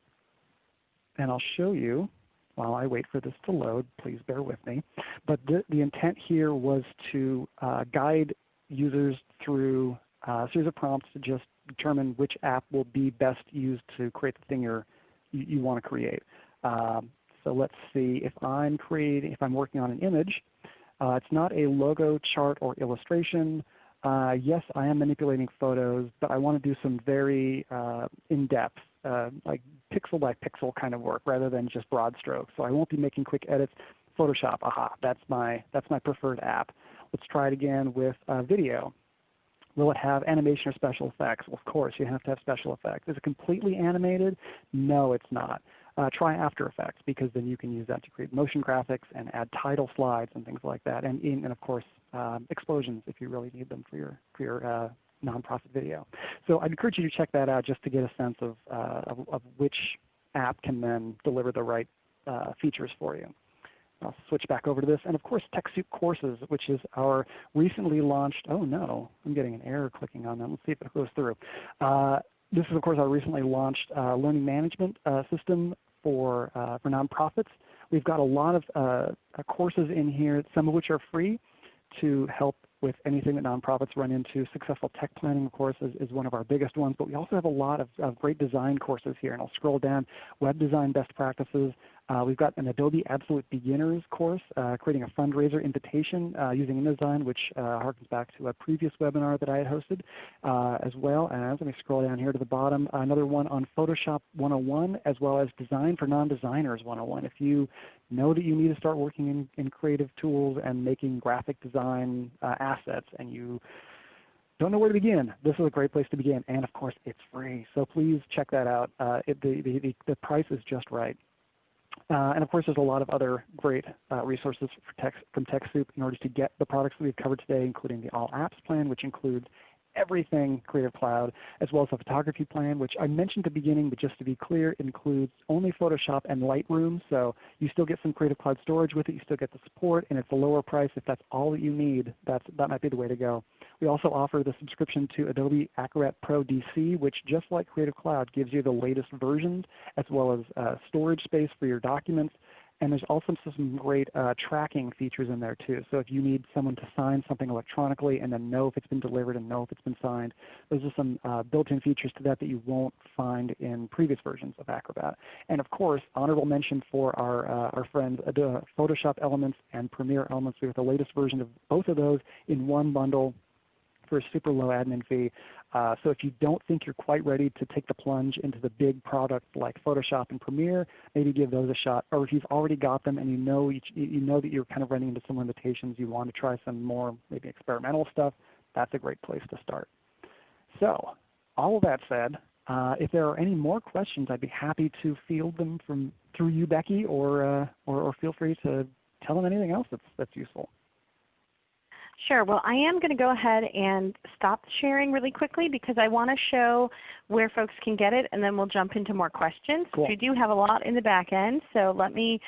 and I'll show you while I wait for this to load. Please bear with me. But the, the intent here was to uh, guide users through a series of prompts to just determine which app will be best used to create the thing you, you want to create. Um, so let's see if I'm creating, if I'm working on an image, uh, it's not a logo, chart, or illustration. Uh, yes, I am manipulating photos, but I want to do some very uh, in-depth, uh, like pixel by pixel kind of work rather than just broad strokes. So I won't be making quick edits. Photoshop, aha, that's my, that's my preferred app. Let's try it again with uh, video. Will it have animation or special effects? Well, of course, you have to have special effects. Is it completely animated? No, it's not uh, try After Effects because then you can use that to create motion graphics and add title slides and things like that. And, and of course, explosions if you really need them for your, for your uh, nonprofit video. So I'd encourage you to check that out just to get a sense of, uh, of, of, which app can then deliver the right uh, features for you. I'll switch back over to this. And of course TechSoup Courses, which is our recently launched, oh no, I'm getting an error clicking on that. Let's see if it goes through. Uh, this is of course our recently launched uh, learning management uh, system for, for nonprofits. We've got a lot of courses in here, some of which are free to help with anything that nonprofits run into. Successful tech planning, of course, is, is one of our biggest ones. But we also have a lot of, of great design courses here. And I'll scroll down. Web design best practices, we've got an Adobe Absolute Beginners course, uh, creating a fundraiser invitation uh, using InDesign, which uh, harkens back to a previous webinar that I had hosted uh, as well as, let me scroll down here to the bottom, another one on Photoshop 101 as well as Design for Non-Designers 101. If you know that you need to start working in, in creative tools and making graphic design uh, assets and you don't know where to begin, this is a great place to begin. And of course, it's free. So please check that out. It, the, the, the price is just right. Uh, and of course, there's a lot of other great uh, resources tech, from TechSoup in order to get the products that we've covered today, including the All Apps plan, which includes everything Creative Cloud, as well as the photography plan, which I mentioned at the beginning, but just to be clear, includes only Photoshop and Lightroom. So you still get some Creative Cloud storage with it. You still get the support, and it's a lower price. If that's all that you need, that's, that might be the way to go. We also offer the subscription to Adobe Acrobat Pro DC, which just like Creative Cloud gives you the latest versions as well as uh, storage space for your documents and there's also some great uh, tracking features in there too. So if you need someone to sign something electronically and then know if it's been delivered and know if it's been signed, those are some uh, built-in features to that that you won't find in previous versions of Acrobat. And of course, honorable mention for our, uh, our friends Photoshop Elements and Premiere Elements. We have the latest version of both of those in one bundle for a super low admin fee. Uh, so if you don't think you're quite ready to take the plunge into the big product like Photoshop and Premiere, maybe give those a shot. Or if you've already got them and you know, you, you know that you're kind of running into some limitations, you want to try some more maybe experimental stuff, that's a great place to start. So all of that said, uh, if there are any more questions, I'd be happy to field them from through you, Becky, or, uh, or, or feel free to tell them anything else that's, that's useful. Sure. Well, I am going to go ahead and stop sharing really quickly because I want to show where folks can get it, and then we'll jump into more questions. Cool. We do have a lot in the back end, so let me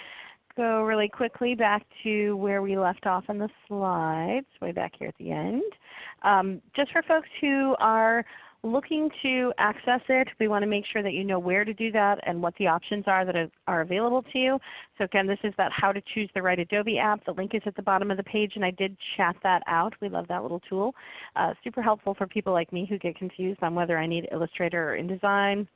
go really quickly back to where we left off in the slides, way back here at the end. Um, just for folks who are looking to access it, we want to make sure that you know where to do that and what the options are that are available to you. So again, this is that how to choose the right Adobe app. The link is at the bottom of the page and I did chat that out. We love that little tool. Uh, super helpful for people like me who get confused on whether I need Illustrator or InDesign.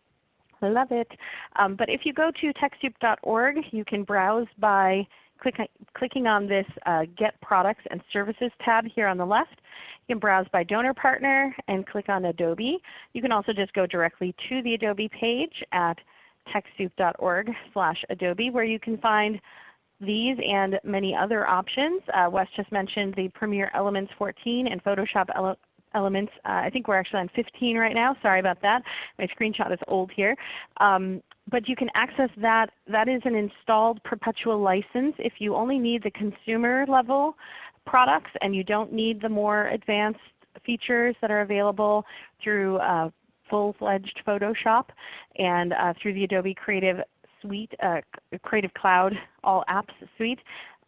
I love it. Um, but if you go to TechSoup.org, you can browse by click, clicking on this uh, Get Products and Services tab here on the left. You can browse by donor partner and click on Adobe. You can also just go directly to the Adobe page at TechSoup.org slash Adobe where you can find these and many other options. Uh, Wes just mentioned the Premiere Elements 14 and Photoshop Ele Elements. Uh, I think we're actually on 15 right now. Sorry about that. My screenshot is old here. Um, but you can access that. That is an installed perpetual license. If you only need the consumer level products and you don't need the more advanced features that are available through uh, full-fledged Photoshop and uh, through the Adobe Creative Suite, uh, Creative Cloud All Apps Suite.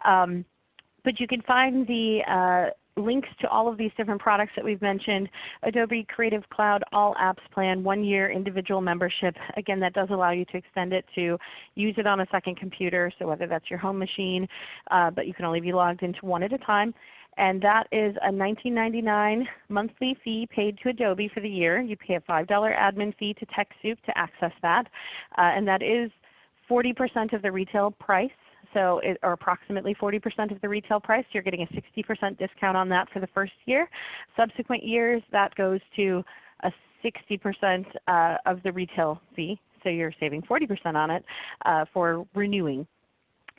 Um, but you can find the uh, links to all of these different products that we've mentioned, Adobe Creative Cloud All Apps Plan, one year individual membership. Again, that does allow you to extend it to use it on a second computer, so whether that's your home machine, uh, but you can only be logged into one at a time. And that is a $19.99 monthly fee paid to Adobe for the year. You pay a $5 admin fee to TechSoup to access that. Uh, and that is 40% of the retail price so it, or approximately 40% of the retail price. You're getting a 60% discount on that for the first year. Subsequent years that goes to a 60% uh, of the retail fee. So you're saving 40% on it uh, for renewing.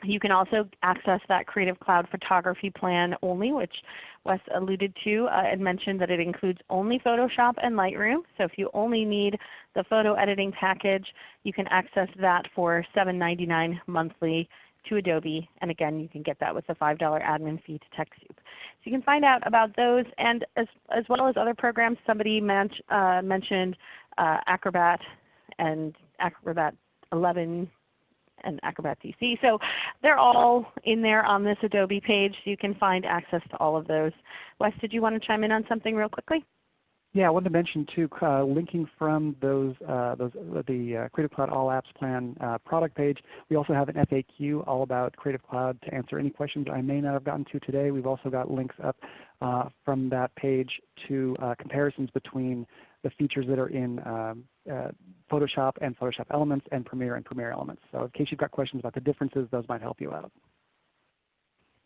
You can also access that Creative Cloud Photography Plan only, which Wes alluded to uh, and mentioned that it includes only Photoshop and Lightroom. So if you only need the photo editing package, you can access that for $7.99 monthly to Adobe. And again, you can get that with a $5 admin fee to TechSoup. So you can find out about those and as, as well as other programs. Somebody men uh, mentioned uh, Acrobat and Acrobat 11 and Acrobat DC. So they're all in there on this Adobe page. So you can find access to all of those. Wes, did you want to chime in on something real quickly? Yeah, I wanted to mention too, uh, linking from those, uh, those uh, the uh, Creative Cloud All Apps Plan uh, product page. We also have an FAQ all about Creative Cloud to answer any questions I may not have gotten to today. We've also got links up uh, from that page to comparisons between the features that are in um, Photoshop and Photoshop Elements and Premiere and Premiere Elements. So in case you've got questions about the differences, those might help you out.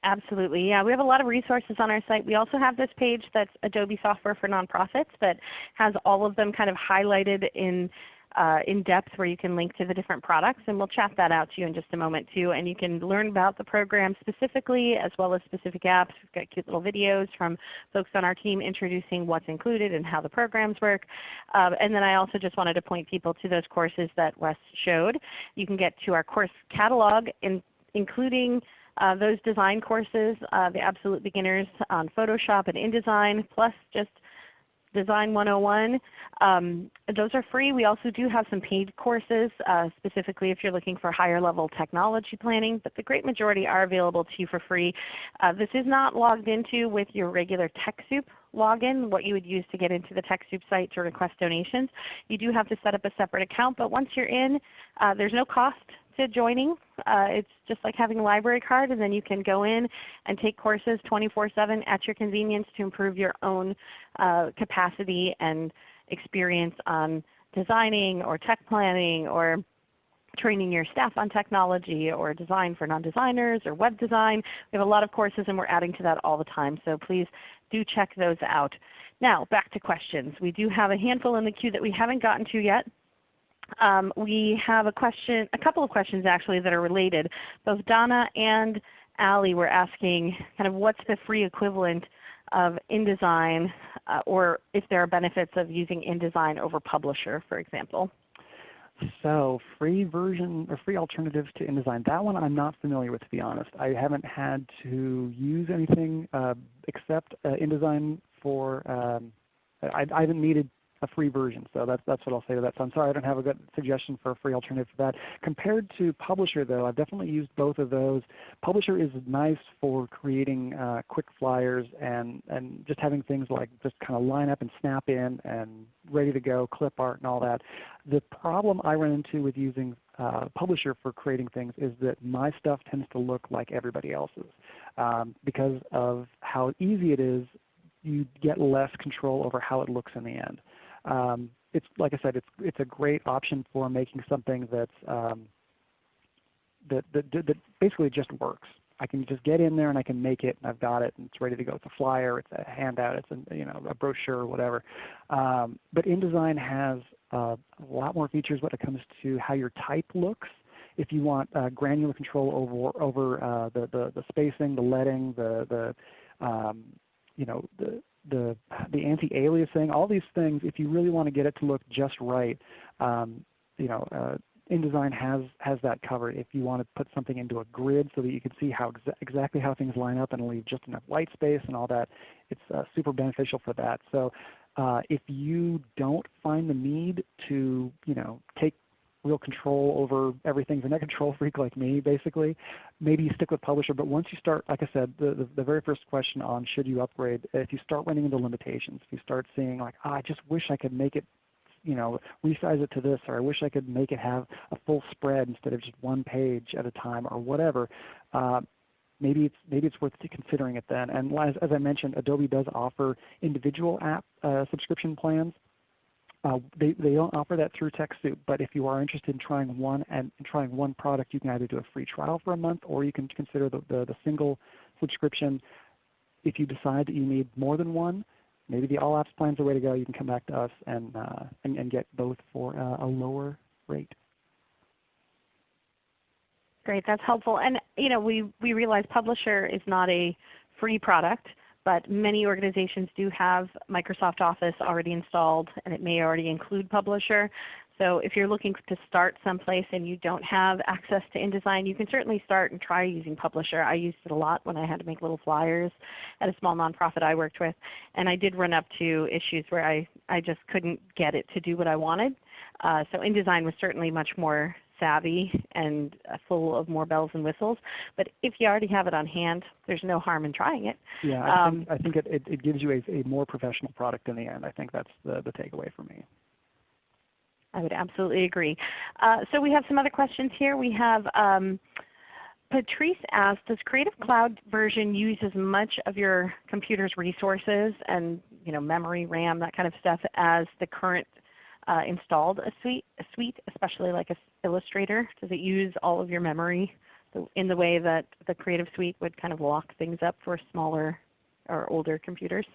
Absolutely. Yeah, we have a lot of resources on our site. We also have this page that's Adobe Software for Nonprofits that has all of them kind of highlighted in uh, in depth where you can link to the different products. And we'll chat that out to you in just a moment too. And you can learn about the program specifically as well as specific apps. We've got cute little videos from folks on our team introducing what's included and how the programs work. Uh, and then I also just wanted to point people to those courses that Wes showed. You can get to our course catalog in, including uh, those design courses, uh, the Absolute Beginners on Photoshop and InDesign, plus just Design 101. Um, those are free. We also do have some paid courses, uh, specifically if you're looking for higher level technology planning, but the great majority are available to you for free. Uh, this is not logged into with your regular TechSoup login, what you would use to get into the TechSoup site to request donations. You do have to set up a separate account, but once you're in, uh, there's no cost to joining. Uh, it's just like having a library card and then you can go in and take courses 24-7 at your convenience to improve your own uh, capacity and experience on designing or tech planning or training your staff on technology or design for non-designers or web design. We have a lot of courses and we're adding to that all the time. So please do check those out. Now back to questions. We do have a handful in the queue that we haven't gotten to yet. Um, we have a question, a couple of questions actually that are related. Both Donna and Allie were asking kind of what's the free equivalent of InDesign uh, or if there are benefits of using InDesign over Publisher for example. So free version or free alternatives to InDesign. That one I'm not familiar with to be honest. I haven't had to use anything uh, except uh, InDesign for, um, I, I, haven't needed a free version. So that's, that's what I'll say to that. So I'm sorry I don't have a good suggestion for a free alternative for that. Compared to Publisher though, I've definitely used both of those. Publisher is nice for creating uh, quick flyers and, and just having things like just kind of line up and snap in and ready to go, clip art and all that. The problem I run into with using uh, Publisher for creating things is that my stuff tends to look like everybody else's um, because of how easy it is you get less control over how it looks in the end. Um, it's like I said, it's it's a great option for making something that's um, that, that that basically just works. I can just get in there and I can make it, and I've got it, and it's ready to go. It's a flyer, it's a handout, it's a you know a brochure, whatever. Um, but InDesign has uh, a lot more features when it comes to how your type looks. If you want uh, granular control over over uh, the, the the spacing, the leading, the the um, you know the the the anti-aliasing, all these things. If you really want to get it to look just right, um, you know, uh, InDesign has has that covered. If you want to put something into a grid so that you can see how exa exactly how things line up and leave just enough white space and all that, it's uh, super beneficial for that. So uh, if you don't find the need to you know take real control over everything. If you're not a control freak like me, basically, maybe you stick with Publisher. But once you start, like I said, the, the, the, very first question on should you upgrade, if you start running into limitations, if you start seeing like, oh, I just wish I could make it, you know, resize it to this, or I wish I could make it have a full spread instead of just one page at a time, or whatever. Uh, maybe it's maybe it's worth considering it then. And as, as I mentioned, Adobe does offer individual app uh, subscription plans. Uh, they, they don't offer that through TechSoup, but if you are interested in trying one and trying one product, you can either do a free trial for a month or you can consider the, the, the single subscription. If you decide that you need more than one, maybe the All Apps plan is the way to go. You can come back to us and, uh, and, and, get both for uh, a lower rate. Great, that's helpful. And you know, we, we realize Publisher is not a free product but many organizations do have Microsoft Office already installed and it may already include Publisher. So if you're looking to start someplace and you don't have access to InDesign, you can certainly start and try using Publisher. I used it a lot when I had to make little flyers at a small nonprofit I worked with. And I did run up to issues where I, I just couldn't get it to do what I wanted. Uh, so InDesign was certainly much more savvy and uh, full of more bells and whistles. But if you already have it on hand, there's no harm in trying it. Yeah, I um, think, I think it, it, it, gives you a, a more professional product in the end. I think that's the, the takeaway for me. I would absolutely agree. Uh, so we have some other questions here. We have um, Patrice asked, does Creative Cloud version use as much of your computer's resources and you know, memory, RAM, that kind of stuff as the current uh, installed a suite, a suite, especially like a Illustrator? Does it use all of your memory in the way that the Creative Suite would kind of lock things up for smaller or older computers?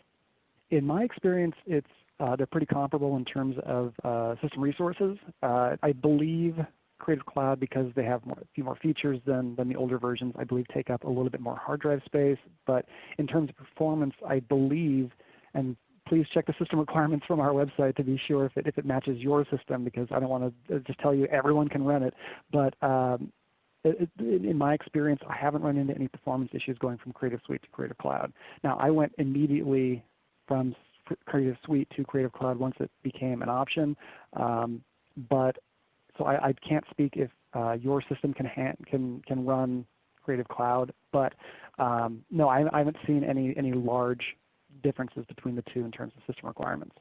In my experience, it's uh, they're pretty comparable in terms of uh, system resources. Uh, I believe Creative Cloud, because they have more, a few more features than, than the older versions, I believe take up a little bit more hard drive space. But in terms of performance, I believe, and please check the system requirements from our website to be sure if it, if it matches your system because I don't want to uh, just tell you everyone can run it. But um, it, it, in my experience, I haven't run into any performance issues going from Creative Suite to Creative Cloud. Now I went immediately from Creative Suite to Creative Cloud once it became an option. Um, but so I, I, can't speak if uh, your system can, can, can run Creative Cloud. But um, no, I, I haven't seen any, any large differences between the two in terms of system requirements.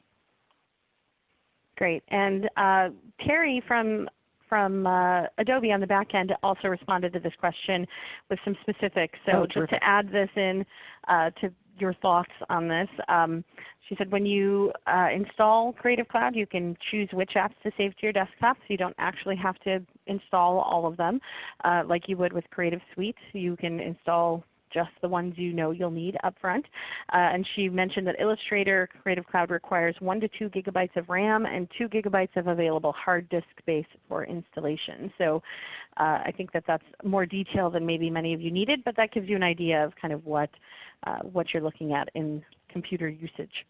Great. And uh, Terry from from uh, Adobe on the back end also responded to this question with some specifics. So oh, just to add this in uh, to your thoughts on this, um, she said when you uh, install Creative Cloud you can choose which apps to save to your desktop so you don't actually have to install all of them uh, like you would with Creative Suite. You can install just the ones you know you'll need up front. Uh, and she mentioned that Illustrator Creative Cloud requires 1 to 2 gigabytes of RAM and 2 gigabytes of available hard disk space for installation. So uh, I think that that's more detail than maybe many of you needed, but that gives you an idea of kind of what, uh, what you're looking at in computer usage.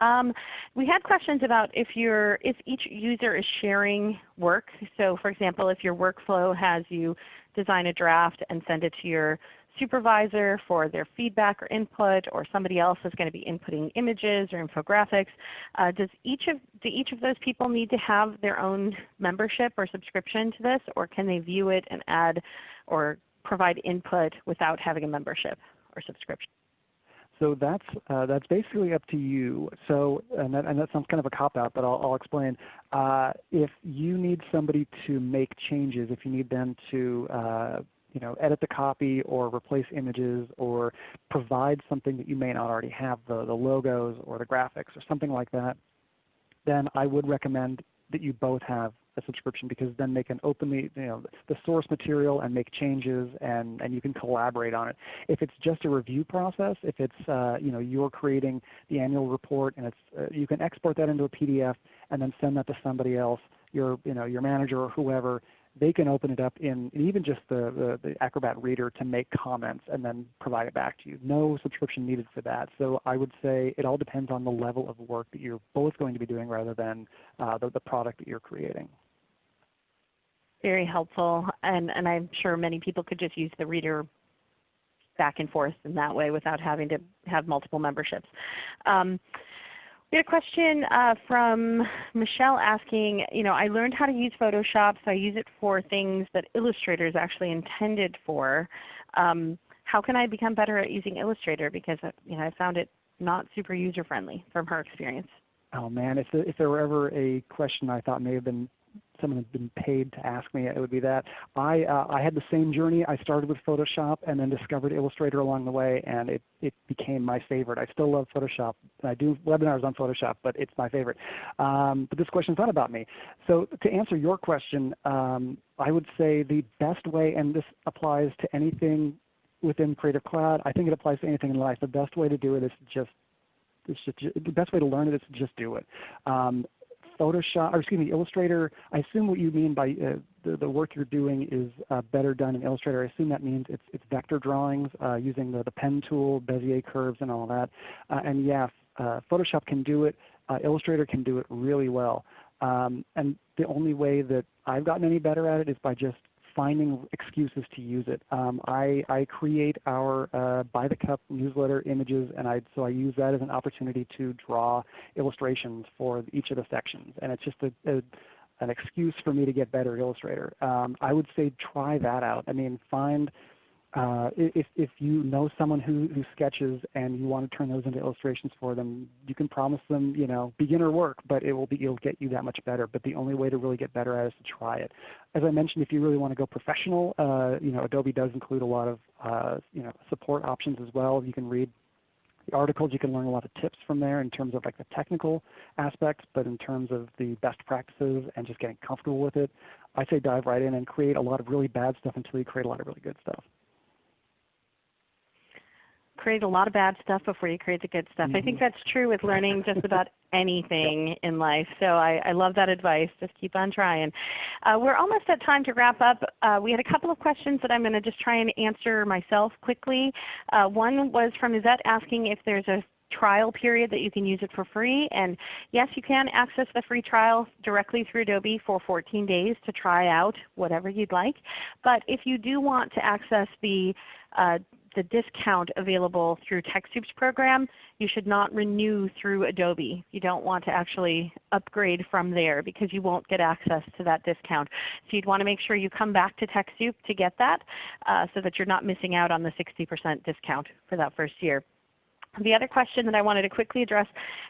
Um, we had questions about if, if each user is sharing work. So for example, if your workflow has you design a draft and send it to your supervisor for their feedback or input, or somebody else is going to be inputting images or infographics. Uh, does each of, do each of those people need to have their own membership or subscription to this, or can they view it and add or provide input without having a membership or subscription? So that's uh, that's basically up to you. So and that, and that sounds kind of a cop out, but I'll, I'll explain. Uh, if you need somebody to make changes, if you need them to uh, you know, edit the copy or replace images or provide something that you may not already have, the, the logos or the graphics or something like that, then I would recommend that you both have a subscription because then they can openly, you know, the source material and make changes and, and you can collaborate on it. If it's just a review process, if it's, uh, you know, you're creating the annual report and it's, uh, you can export that into a PDF and then send that to somebody else, your, you know, your manager or whoever, they can open it up in even just the, the, the, Acrobat Reader to make comments and then provide it back to you. No subscription needed for that. So I would say it all depends on the level of work that you're both going to be doing rather than uh, the, the product that you're creating. Very helpful, and, and I'm sure many people could just use the reader back and forth in that way without having to have multiple memberships. Um, we had a question uh, from Michelle asking, you know, I learned how to use Photoshop, so I use it for things that Illustrator is actually intended for. Um, how can I become better at using Illustrator? Because uh, you know, I found it not super user friendly from her experience. Oh man, if, if there were ever a question I thought may have been someone had been paid to ask me, it would be that. I, uh, I had the same journey. I started with Photoshop and then discovered Illustrator along the way, and it, it became my favorite. I still love Photoshop. I do webinars on Photoshop, but it's my favorite. Um, but this question is not about me. So to answer your question, um, I would say the best way, and this applies to anything within Creative Cloud. I think it applies to anything in life. The best way to do it is just it's just, the best way to learn it is to just do it. Um, Photoshop, or excuse me, Illustrator, I assume what you mean by uh, the, the, work you're doing is uh, better done in Illustrator. I assume that means it's, it's vector drawings uh, using the, the pen tool, Bezier curves and all that. Uh, and yes, uh, Photoshop can do it. Uh, Illustrator can do it really well. Um, and the only way that I've gotten any better at it is by just finding excuses to use it. Um, I, I, create our uh, By the Cup newsletter images, and I, so I use that as an opportunity to draw illustrations for each of the sections. And it's just a, a an excuse for me to get better at Illustrator. Um, I would say try that out. I mean, find uh, if, if you know someone who, who sketches and you want to turn those into illustrations for them, you can promise them you know, beginner work, but it will, be, it'll get you that much better. But the only way to really get better at it is to try it. As I mentioned, if you really want to go professional, uh, you know, Adobe does include a lot of uh, you know, support options as well. You can read the articles. You can learn a lot of tips from there in terms of like the technical aspects, but in terms of the best practices and just getting comfortable with it, I say dive right in and create a lot of really bad stuff until you create a lot of really good stuff create a lot of bad stuff before you create the good stuff. Mm -hmm. I think mm-hmm. that's true with learning just about anything in life. So I, I, love that advice. Just keep on trying. Uh, we're almost at time to wrap up. Uh, we had a couple of questions that I'm going to just try and answer myself quickly. Uh, one was from Izette asking if there's a trial period that you can use it for free. And yes, you can access the free trial directly through Adobe for 14 days to try out whatever you'd like. But if you do want to access the uh, the discount available through TechSoup's program, you should not renew through Adobe. You don't want to actually upgrade from there because you won't get access to that discount. So you'd want to make sure you come back to TechSoup to get that uh, so that you're not missing out on the 60% discount for that first year. The other question that I wanted to quickly address,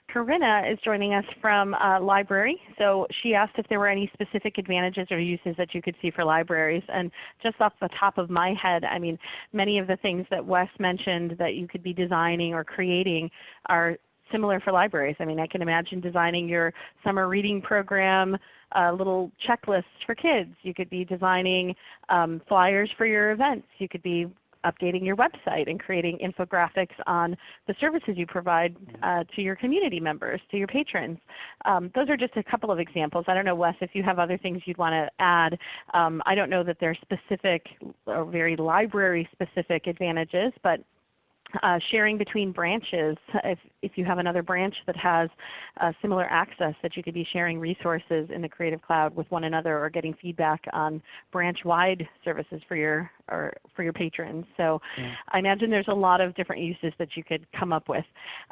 Corinna is joining us from uh, library. So she asked if there were any specific advantages or uses that you could see for libraries. And just off the top of my head, I mean, many of the things that Wes mentioned that you could be designing or creating are similar for libraries. I mean, I can imagine designing your summer reading program, uh, little checklists for kids. You could be designing um, flyers for your events. You could be updating your website and creating infographics on the services you provide uh, to your community members, to your patrons. Um, those are just a couple of examples. I don't know, Wes, if you have other things you'd want to add. Um, I don't know that there are specific or very library specific advantages, but uh, sharing between branches. If, if you have another branch that has uh, similar access that you could be sharing resources in the Creative Cloud with one another or getting feedback on branch-wide services for your, or for your patrons. So yeah. I imagine there's a lot of different uses that you could come up with.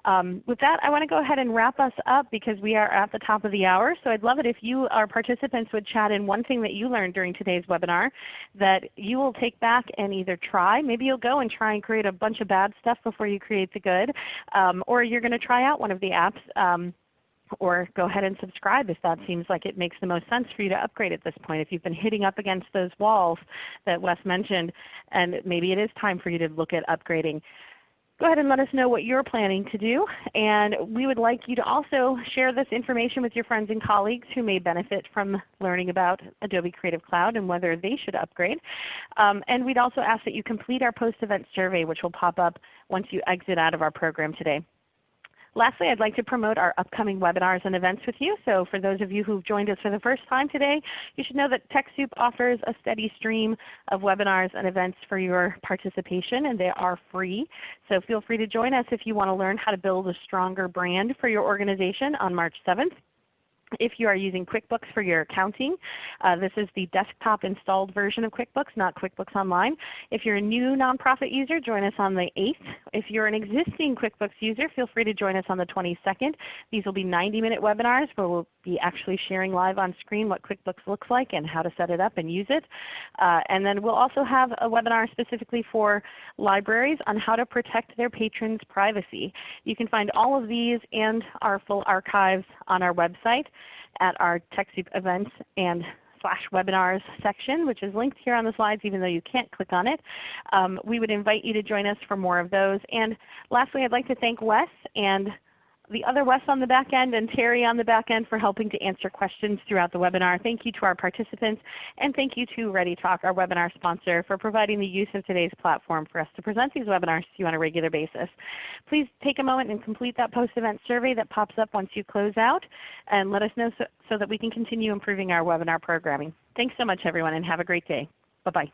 Um, with that I want to go ahead and wrap us up because we are at the top of the hour. So I'd love it if you, our participants, would chat in one thing that you learned during today's webinar that you will take back and either try. Maybe you'll go and try and create a bunch of bad stuff before you create the good. Um, or you're going to try out one of the apps. Um, or go ahead and subscribe if that seems like it makes the most sense for you to upgrade at this point. If you've been hitting up against those walls that Wes mentioned, and maybe it is time for you to look at upgrading go ahead and let us know what you're planning to do. And we would like you to also share this information with your friends and colleagues who may benefit from learning about Adobe Creative Cloud and whether they should upgrade. Um, and we'd also ask that you complete our post-event survey which will pop up once you exit out of our program today. Lastly, I'd like to promote our upcoming webinars and events with you. So for those of you who've joined us for the first time today, you should know that TechSoup offers a steady stream of webinars and events for your participation, and they are free. So feel free to join us if you want to learn how to build a stronger brand for your organization on March 7th. If you are using QuickBooks for your accounting, uh, this is the desktop installed version of QuickBooks, not QuickBooks Online. If you're a new nonprofit user, join us on the 8th. If you're an existing QuickBooks user, feel free to join us on the 22nd. These will be 90-minute webinars where we'll be actually sharing live on screen what QuickBooks looks like and how to set it up and use it. Uh, and then we'll also have a webinar specifically for libraries on how to protect their patrons' privacy. You can find all of these and our full archives on our website at our TechSoup events and slash webinars section, which is linked here on the slides even though you can't click on it. Um, we would invite you to join us for more of those. And lastly, I'd like to thank Wes and the other Wes on the back end and Terry on the back end for helping to answer questions throughout the webinar. Thank you to our participants, and thank you to ReadyTalk, our webinar sponsor, for providing the use of today's platform for us to present these webinars to you on a regular basis. Please take a moment and complete that post-event survey that pops up once you close out, and let us know so, so that we can continue improving our webinar programming. Thanks so much everyone, and have a great day. Bye-bye.